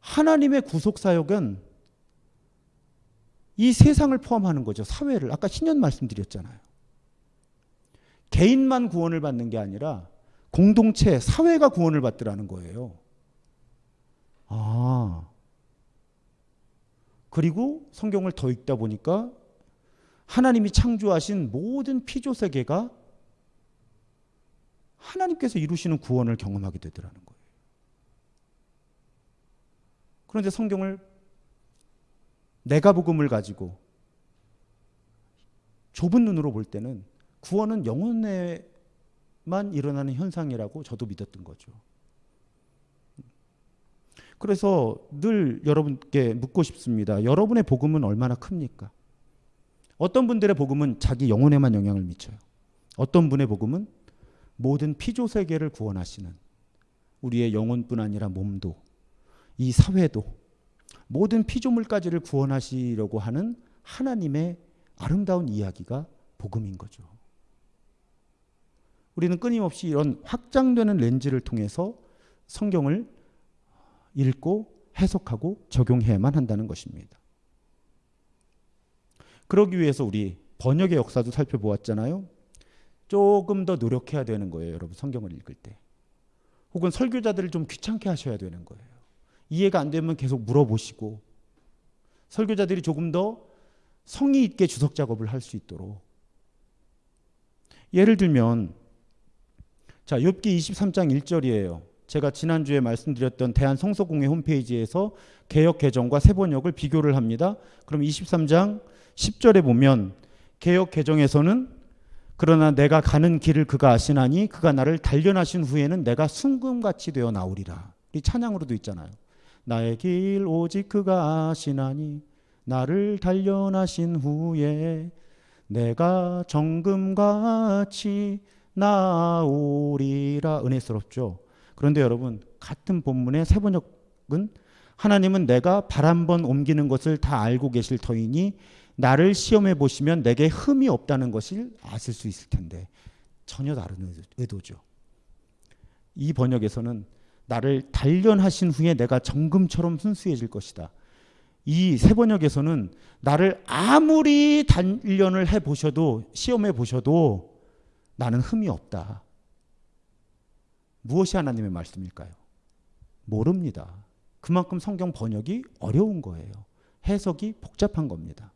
하나님의 구속 사역은 이 세상을 포함하는 거죠. 사회를. 아까 신년 말씀드렸잖아요. 개인만 구원을 받는 게 아니라 공동체, 사회가 구원을 받더라는 거예요. 아. 그리고 성경을 더 읽다 보니까 하나님이 창조하신 모든 피조 세계가 하나님께서 이루시는 구원을 경험하게 되더라는 거예요. 그런데 성경을 내가 복음을 가지고 좁은 눈으로 볼 때는 구원은 영혼에만 일어나는 현상이라고 저도 믿었던 거죠. 그래서 늘 여러분께 묻고 싶습니다. 여러분의 복음은 얼마나 큽니까? 어떤 분들의 복음은 자기 영혼에만 영향을 미쳐요. 어떤 분의 복음은 모든 피조 세계를 구원하시는 우리의 영혼뿐 아니라 몸도 이 사회도 모든 피조물까지를 구원하시려고 하는 하나님의 아름다운 이야기가 복음인 거죠. 우리는 끊임없이 이런 확장되는 렌즈를 통해서 성경을 읽고 해석하고 적용해야만 한다는 것입니다. 그러기 위해서 우리 번역의 역사도 살펴보았잖아요. 조금 더 노력해야 되는 거예요, 여러분 성경을 읽을 때. 혹은 설교자들을 좀 귀찮게 하셔야 되는 거예요. 이해가 안 되면 계속 물어보시고 설교자들이 조금 더 성의 있게 주석 작업을 할 수 있도록 예를 들면 자, 욥기 23장 1절이에요. 제가 지난주에 말씀드렸던 대한성서공회 홈페이지에서 개역 개정과 새 번역을 비교를 합니다. 그럼 23장 10절에 보면 개역 개정에서는 그러나 내가 가는 길을 그가 아시나니 그가 나를 단련하신 후에는 내가 순금같이 되어 나오리라. 이 찬양으로도 있잖아요. 나의 길 오직 그가 아시나니 나를 단련하신 후에 내가 정금같이 나오리라 은혜스럽죠. 그런데 여러분 같은 본문의 세 번역은 하나님은 내가 발 한 번 옮기는 것을 다 알고 계실 터이니 나를 시험해 보시면 내게 흠이 없다는 것을 아실 수 있을 텐데 전혀 다른 의도죠. 이 번역에서는 나를 단련하신 후에 내가 정금처럼 순수해질 것이다. 이 세 번역에서는 나를 아무리 단련을 해 보셔도 시험해 보셔도 나는 흠이 없다. 무엇이 하나님의 말씀일까요? 모릅니다. 그만큼 성경 번역이 어려운 거예요. 해석이 복잡한 겁니다.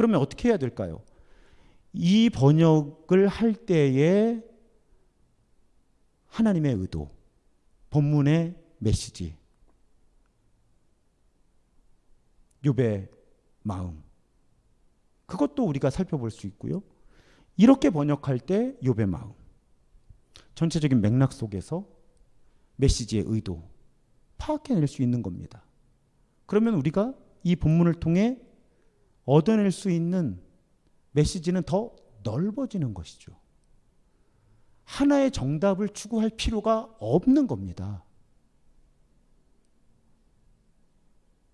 그러면 어떻게 해야 될까요? 이 번역을 할 때에 하나님의 의도, 본문의 메시지, 욥의 마음, 그것도 우리가 살펴볼 수 있고요. 이렇게 번역할 때 욥의 마음, 전체적인 맥락 속에서 메시지의 의도 파악해낼 수 있는 겁니다. 그러면 우리가 이 본문을 통해 얻어낼 수 있는 메시지는 더 넓어지는 것이죠. 하나의 정답을 추구할 필요가 없는 겁니다.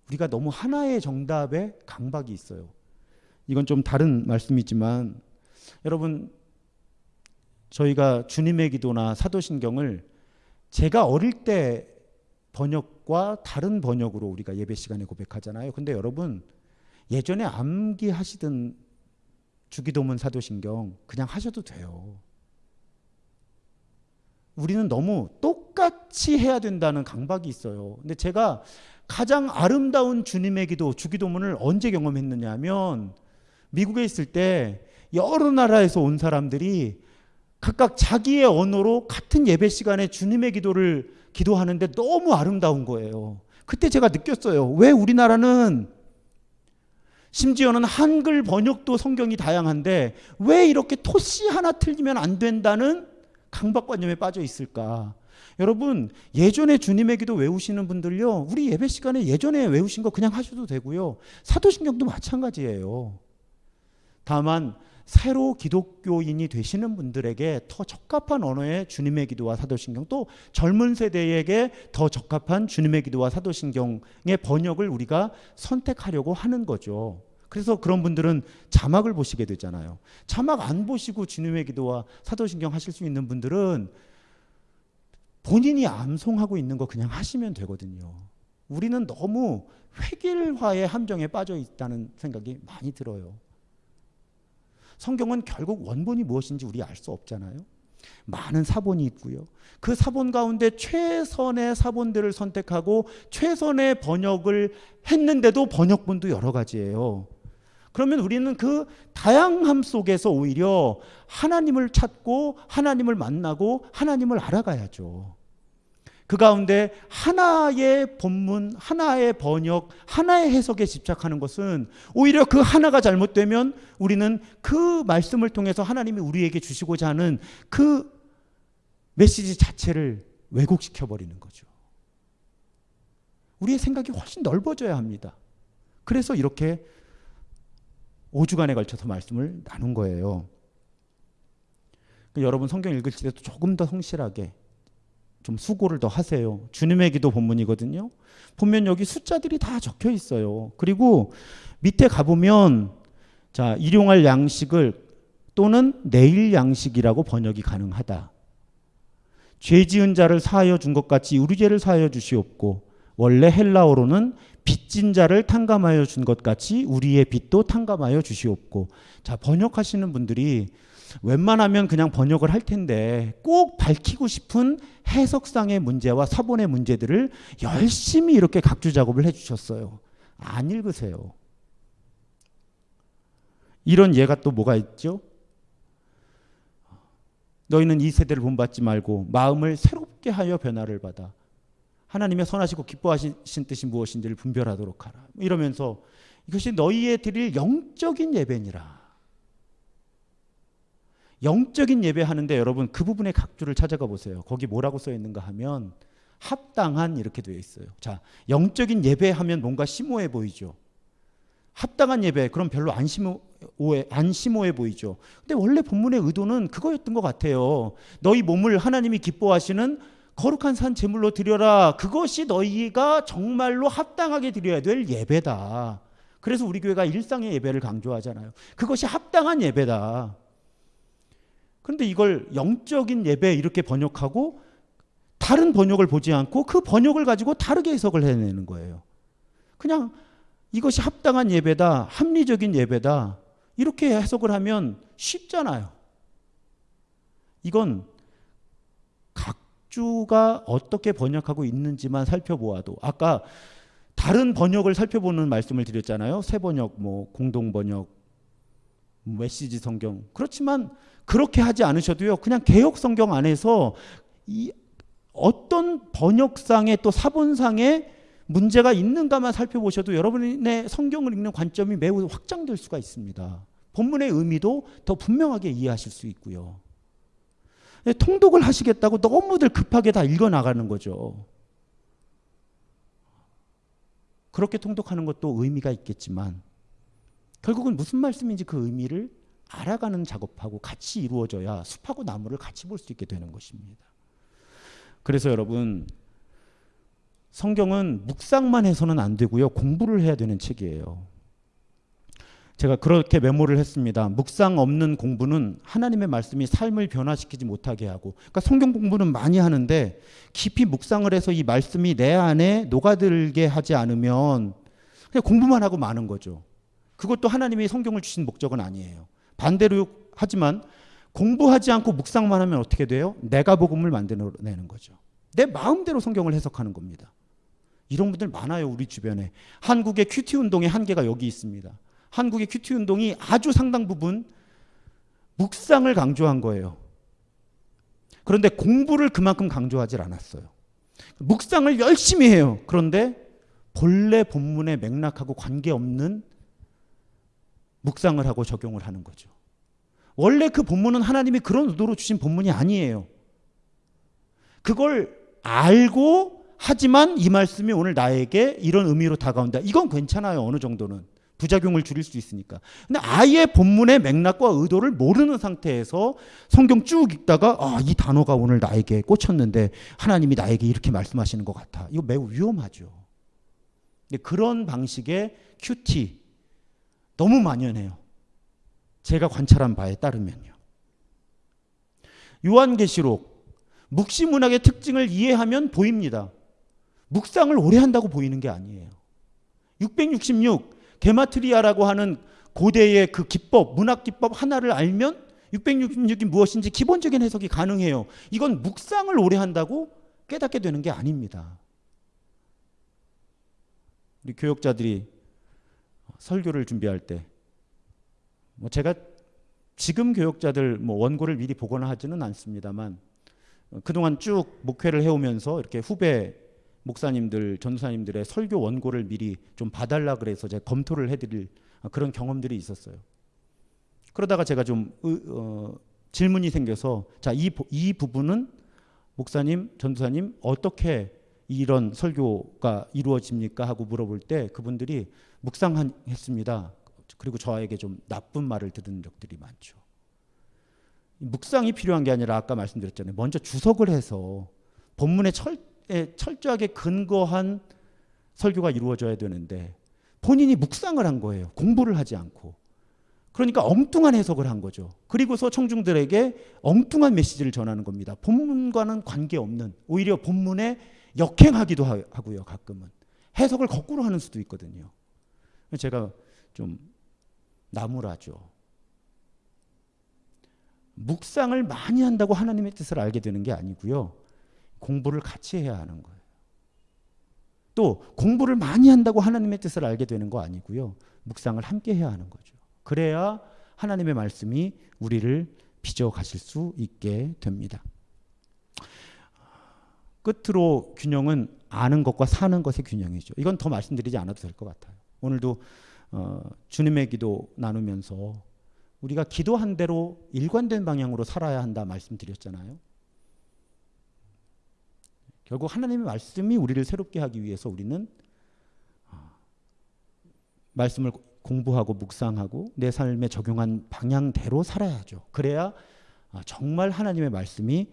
우리가 너무 하나의 정답에 강박이 있어요. 이건 좀 다른 말씀이지만 여러분 저희가 주님의 기도나 사도신경을 제가 어릴 때 번역과 다른 번역으로 우리가 예배 시간에 고백하잖아요. 근데 여러분 예전에 암기 하시던 주기도문 사도신경 그냥 하셔도 돼요. 우리는 너무 똑같이 해야 된다는 강박이 있어요. 근데 제가 가장 아름다운 주님의 기도, 주기도문을 언제 경험했느냐 하면 미국에 있을 때 여러 나라에서 온 사람들이 각각 자기의 언어로 같은 예배 시간에 주님의 기도를 기도하는데 너무 아름다운 거예요. 그때 제가 느꼈어요. 왜 우리나라는 심지어는 한글 번역도 성경이 다양한데 왜 이렇게 토시 하나 틀리면 안 된다는 강박관념에 빠져 있을까? 여러분 예전에 주님의 기도 외우시는 분들요 우리 예배 시간에 예전에 외우신 거 그냥 하셔도 되고요 사도신경도 마찬가지예요 다만 새로 기독교인이 되시는 분들에게 더 적합한 언어의 주님의 기도와 사도신경 또 젊은 세대에게 더 적합한 주님의 기도와 사도신경의 번역을 우리가 선택하려고 하는 거죠. 그래서 그런 분들은 자막을 보시게 되잖아요. 자막 안 보시고 주님의 기도와 사도신경 하실 수 있는 분들은 본인이 암송하고 있는 거 그냥 하시면 되거든요. 우리는 너무 획일화의 함정에 빠져 있다는 생각이 많이 들어요. 성경은 결국 원본이 무엇인지 우리 알 수 없잖아요. 많은 사본이 있고요. 그 사본 가운데 최선의 사본들을 선택하고 최선의 번역을 했는데도 번역본도 여러 가지예요. 그러면 우리는 그 다양함 속에서 오히려 하나님을 찾고 하나님을 만나고 하나님을 알아가야죠. 그 가운데 하나의 본문, 하나의 번역, 하나의 해석에 집착하는 것은 오히려 그 하나가 잘못되면 우리는 그 말씀을 통해서 하나님이 우리에게 주시고자 하는 그 메시지 자체를 왜곡시켜 버리는 거죠. 우리의 생각이 훨씬 넓어져야 합니다. 그래서 이렇게 5주간에 걸쳐서 말씀을 나눈 거예요. 여러분 성경 읽을 때도 조금 더 성실하게 좀 수고를 더 하세요. 주님의 기도 본문이거든요. 보면 여기 숫자들이 다 적혀 있어요. 그리고 밑에 가보면 자, 일용할 양식을 또는 내일 양식이라고 번역이 가능하다. 죄 지은 자를 사하여 준 것 같이 우리 죄를 사하여 주시옵고 원래 헬라어로는 빚진 자를 탕감하여 준 것 같이 우리의 빚도 탕감하여 주시옵고 자 번역하시는 분들이 웬만하면 그냥 번역을 할 텐데 꼭 밝히고 싶은 해석상의 문제와 사본의 문제들을 열심히 이렇게 각주 작업을 해주셨어요. 안 읽으세요. 이런 예가 또 뭐가 있죠? 너희는 이 세대를 본받지 말고 마음을 새롭게 하여 변화를 받아 하나님의 선하시고 기뻐하신 뜻이 무엇인지를 분별하도록 하라. 이러면서 이것이 너희의 드릴 영적인 예배니라. 영적인 예배하는데 여러분 그 부분의 각주를 찾아가 보세요. 거기 뭐라고 써 있는가 하면 합당한 이렇게 되어 있어요. 자, 영적인 예배하면 뭔가 심오해 보이죠. 합당한 예배 그럼 별로 안 심오해 안 심오해 보이죠. 근데 원래 본문의 의도는 그거였던 것 같아요. 너희 몸을 하나님이 기뻐하시는 거룩한 산 제물로 드려라. 그것이 너희가 정말로 합당하게 드려야 될 예배다. 그래서 우리 교회가 일상의 예배를 강조하잖아요. 그것이 합당한 예배다. 그런데 이걸 영적인 예배 이렇게 번역하고 다른 번역을 보지 않고 그 번역을 가지고 다르게 해석을 해내는 거예요. 그냥 이것이 합당한 예배다, 합리적인 예배다, 이렇게 해석을 하면 쉽잖아요. 이건 각주가 어떻게 번역하고 있는지만 살펴보아도 아까 다른 번역을 살펴보는 말씀을 드렸잖아요. 새 번역, 뭐 공동 번역, 메시지 성경. 그렇지만 그렇게 하지 않으셔도요. 그냥 개혁 성경 안에서 이 어떤 번역상의 또 사본상의 문제가 있는가만 살펴보셔도 여러분의 성경을 읽는 관점이 매우 확장될 수가 있습니다. 본문의 의미도 더 분명하게 이해하실 수 있고요. 네, 통독을 하시겠다고 너무들 급하게 다 읽어 나가는 거죠. 그렇게 통독하는 것도 의미가 있겠지만 결국은 무슨 말씀인지 그 의미를 알아가는 작업하고 같이 이루어져야 숲하고 나무를 같이 볼 수 있게 되는 것입니다. 그래서 여러분 성경은 묵상만 해서는 안 되고요. 공부를 해야 되는 책이에요. 제가 그렇게 메모를 했습니다. 묵상 없는 공부는 하나님의 말씀이 삶을 변화시키지 못하게 하고, 그러니까 성경 공부는 많이 하는데 깊이 묵상을 해서 이 말씀이 내 안에 녹아들게 하지 않으면 그냥 공부만 하고 마는 거죠. 그것도 하나님이 성경을 주신 목적은 아니에요. 반대로 하지만 공부하지 않고 묵상만 하면 어떻게 돼요? 내가 복음을 만들어내는 거죠. 내 마음대로 성경을 해석하는 겁니다. 이런 분들 많아요, 우리 주변에. 한국의 QT 운동의 한계가 여기 있습니다. 한국의 QT 운동이 아주 상당 부분 묵상을 강조한 거예요. 그런데 공부를 그만큼 강조하지 않았어요. 묵상을 열심히 해요. 그런데 본래 본문의 맥락하고 관계없는 묵상을 하고 적용을 하는 거죠. 원래 그 본문은 하나님이 그런 의도로 주신 본문이 아니에요. 그걸 알고 하지만 이 말씀이 오늘 나에게 이런 의미로 다가온다. 이건 괜찮아요. 어느 정도는. 부작용을 줄일 수 있으니까. 근데 아예 본문의 맥락과 의도를 모르는 상태에서 성경 쭉 읽다가 아, 이 단어가 오늘 나에게 꽂혔는데 하나님이 나에게 이렇게 말씀하시는 것 같아. 이거 매우 위험하죠. 근데 그런 방식의 큐티 너무 만연해요. 제가 관찰한 바에 따르면요. 요한계시록 묵시 문학의 특징을 이해하면 보입니다. 묵상을 오래 한다고 보이는 게 아니에요. 666 게마트리아라고 하는 고대의 그 기법, 문학 기법 하나를 알면 666이 무엇인지 기본적인 해석이 가능해요. 이건 묵상을 오래 한다고 깨닫게 되는 게 아닙니다. 우리 교역자들이 설교를 준비할 때, 뭐 제가 지금 교역자들 뭐 원고를 미리 보거나 하지는 않습니다만 그동안 쭉 목회를 해오면서 이렇게 후배 목사님들, 전도사님들의 설교 원고를 미리 좀 봐달라 그래서 제가 검토를 해드릴 그런 경험들이 있었어요. 그러다가 제가 좀 어, 질문이 생겨서 자 이 이 부분은 목사님, 전도사님 어떻게 이런 설교가 이루어집니까 하고 물어볼 때 그분들이 묵상했습니다. 그리고 저에게 좀 나쁜 말을 들은 적들이 많죠. 묵상이 필요한 게 아니라 아까 말씀드렸잖아요. 먼저 주석을 해서 본문의 철 철저하게 근거한 설교가 이루어져야 되는데 본인이 묵상을 한 거예요. 공부를 하지 않고. 그러니까 엉뚱한 해석을 한 거죠. 그리고서 청중들에게 엉뚱한 메시지를 전하는 겁니다. 본문과는 관계없는 오히려 본문에 역행하기도 하고요. 가끔은 해석을 거꾸로 하는 수도 있거든요. 제가 좀 나무라죠. 묵상을 많이 한다고 하나님의 뜻을 알게 되는 게 아니고요. 공부를 같이 해야 하는 거예요. 또 공부를 많이 한다고 하나님의 뜻을 알게 되는 거 아니고요. 묵상을 함께 해야 하는 거죠. 그래야 하나님의 말씀이 우리를 빚어 가실 수 있게 됩니다. 끝으로 균형은 아는 것과 사는 것의 균형이죠. 이건 더 말씀드리지 않아도 될 것 같아요. 오늘도 어, 주님의 기도 나누면서 우리가 기도한 대로 일관된 방향으로 살아야 한다 말씀드렸잖아요. 결국 하나님의 말씀이 우리를 새롭게 하기 위해서 우리는 어, 말씀을 공부하고 묵상하고 내 삶에 적용한 방향대로 살아야죠. 그래야 어, 정말 하나님의 말씀이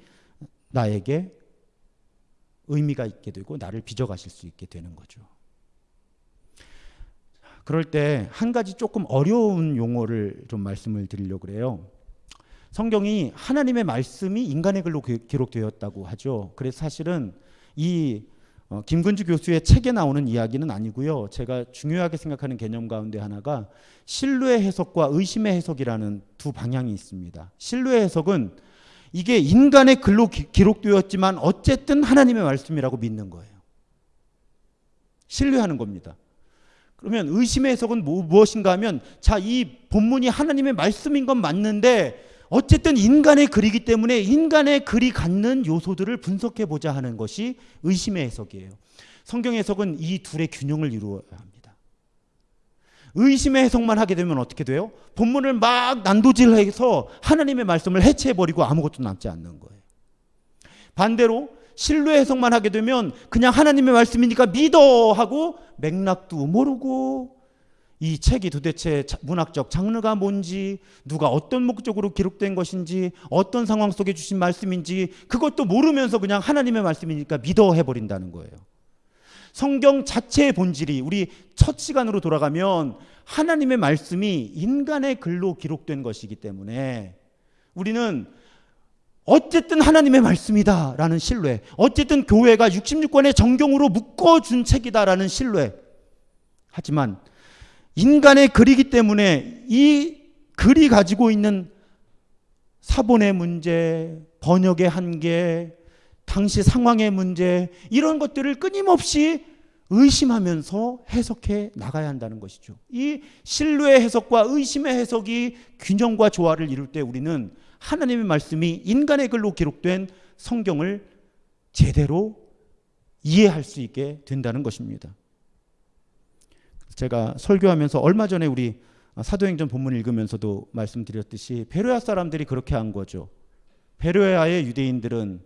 나에게 의미가 있게 되고 나를 빚어가실 수 있게 되는 거죠. 그럴 때 한 가지 조금 어려운 용어를 좀 말씀을 드리려고 그래요. 성경이 하나님의 말씀이 인간의 글로 기록되었다고 하죠. 그래서 사실은 이 어, 김근주 교수의 책에 나오는 이야기는 아니고요. 제가 중요하게 생각하는 개념 가운데 하나가 신뢰 해석과 의심의 해석이라는 두 방향이 있습니다. 신뢰 해석은 이게 인간의 글로 기, 기록되었지만 어쨌든 하나님의 말씀이라고 믿는 거예요. 신뢰하는 겁니다. 그러면 의심의 해석은 뭐, 무엇인가 하면 자, 이 본문이 하나님의 말씀인 건 맞는데 어쨌든 인간의 글이기 때문에 인간의 글이 갖는 요소들을 분석해 보자 하는 것이 의심의 해석이에요. 성경 해석은 이 둘의 균형을 이루어야 합니다. 의심의 해석만 하게 되면 어떻게 돼요? 본문을 막 난도질해서 하나님의 말씀을 해체해 버리고 아무것도 남지 않는 거예요. 반대로 신뢰 해석만 하게 되면 그냥 하나님의 말씀이니까 믿어 하고 맥락도 모르고 이 책이 도대체 문학적 장르가 뭔지, 누가 어떤 목적으로 기록된 것인지, 어떤 상황 속에 주신 말씀인지, 그것도 모르면서 그냥 하나님의 말씀이니까 믿어 해버린다는 거예요. 성경 자체의 본질이 우리 첫 시간으로 돌아가면 하나님의 말씀이 인간의 글로 기록된 것이기 때문에 우리는 어쨌든 하나님의 말씀이다라는 신뢰, 어쨌든 교회가 66권의 정경으로 묶어준 책이다라는 신뢰. 하지만 인간의 글이기 때문에 이 글이 가지고 있는 사본의 문제, 번역의 한계, 당시 상황의 문제, 이런 것들을 끊임없이 의심하면서 해석해 나가야 한다는 것이죠. 이 신뢰의 해석과 의심의 해석이 균형과 조화를 이룰 때 우리는 하나님의 말씀이 인간의 글로 기록된 성경을 제대로 이해할 수 있게 된다는 것입니다. 제가 설교하면서 얼마 전에 우리 사도행전 본문 읽으면서도 말씀드렸듯이 베로야 사람들이 그렇게 한 거죠. 베로야의 유대인들은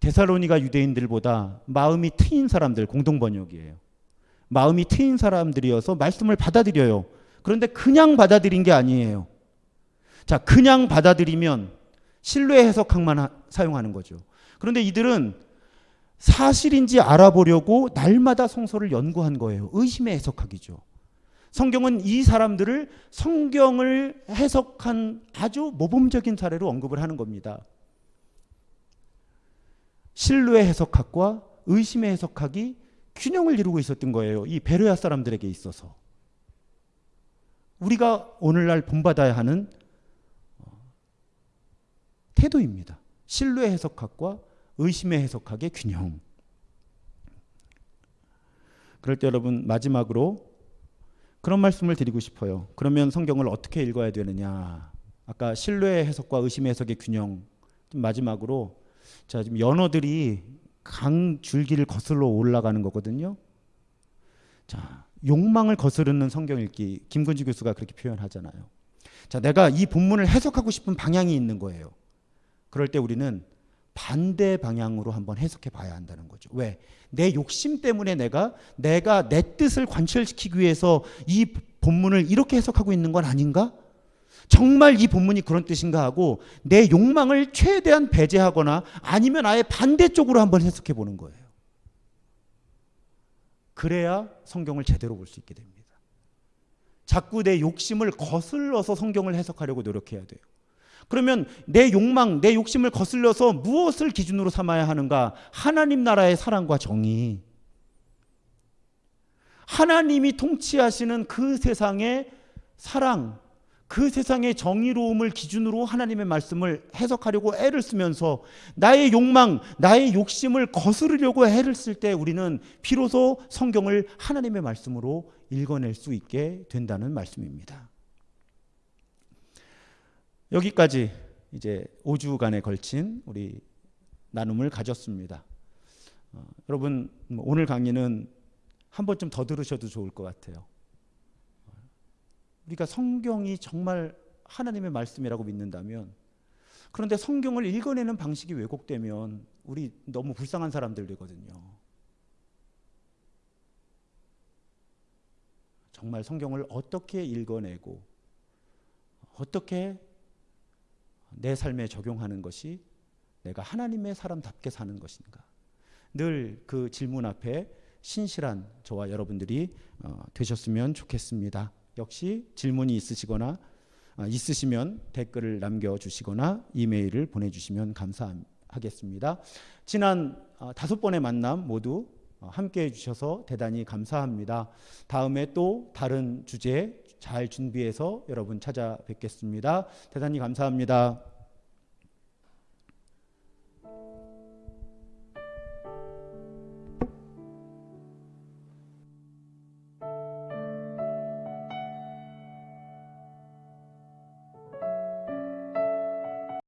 데살로니가 유대인들보다 마음이 트인 사람들 공동 번역이에요. 마음이 트인 사람들이어서 말씀을 받아들여요. 그런데 그냥 받아들인 게 아니에요. 자, 그냥 받아들이면 신뢰 해석학만 사용하는 거죠. 그런데 이들은 사실인지 알아보려고 날마다 성서를 연구한 거예요. 의심의 해석학이죠. 성경은 이 사람들을 성경을 해석한 아주 모범적인 사례로 언급을 하는 겁니다. 신뢰 해석학과 의심의 해석학이 균형을 이루고 있었던 거예요. 이 베르야 사람들에게 있어서. 우리가 오늘날 본받아야 하는 어, 태도입니다. 신뢰 해석학과 의심의 해석학의 균형. 그럴 때 여러분 마지막으로 그런 말씀을 드리고 싶어요. 그러면 성경을 어떻게 읽어야 되느냐? 아까 신뢰 해석과 의심의 해석의 균형. 마지막으로 자 지금 연어들이 강 줄기를 거슬러 올라가는 거거든요. 자 욕망을 거스르는 성경 읽기 김근주 교수가 그렇게 표현하잖아요. 자 내가 이 본문을 해석하고 싶은 방향이 있는 거예요. 그럴 때 우리는 반대 방향으로 한번 해석해 봐야 한다는 거죠. 왜? 내 욕심 때문에 내가 내가 내 뜻을 관철시키기 위해서 이 본문을 이렇게 해석하고 있는 건 아닌가? 정말 이 본문이 그런 뜻인가 하고 내 욕망을 최대한 배제하거나 아니면 아예 반대쪽으로 한번 해석해 보는 거예요. 그래야 성경을 제대로 볼 수 있게 됩니다. 자꾸 내 욕심을 거슬러서 성경을 해석하려고 노력해야 돼요. 그러면 내 욕망, 내 욕심을 거슬려서 무엇을 기준으로 삼아야 하는가? 하나님 나라의 사랑과 정의. 하나님이 통치하시는 그 세상의 사랑, 그 세상의 정의로움을 기준으로 하나님의 말씀을 해석하려고 애를 쓰면서 나의 욕망, 나의 욕심을 거스르려고 애를 쓸 때 우리는 비로소 성경을 하나님의 말씀으로 읽어낼 수 있게 된다는 말씀입니다. 여기까지 이제 5주간에 걸친 우리 나눔을 가졌습니다. 어, 여러분 뭐 오늘 강의는 한 번쯤 더 들으셔도 좋을 것 같아요. 우리가 성경이 정말 하나님의 말씀이라고 믿는다면 그런데 성경을 읽어내는 방식이 왜곡되면 우리 너무 불쌍한 사람들 되거든요. 정말 성경을 어떻게 읽어내고 어떻게 내 삶에 적용하는 것이 내가 하나님의 사람답게 사는 것인가. 늘 그 질문 앞에 신실한 저와 여러분들이 어, 되셨으면 좋겠습니다. 역시 질문이 있으시거나 어, 있으시면 댓글을 남겨주시거나 이메일을 보내주시면 감사하겠습니다. 지난 어, 다섯 번의 만남 모두 함께 해주셔서 대단히 감사합니다. 다음에 또 다른 주제 잘 준비해서 여러분 찾아뵙겠습니다. 대단히 감사합니다.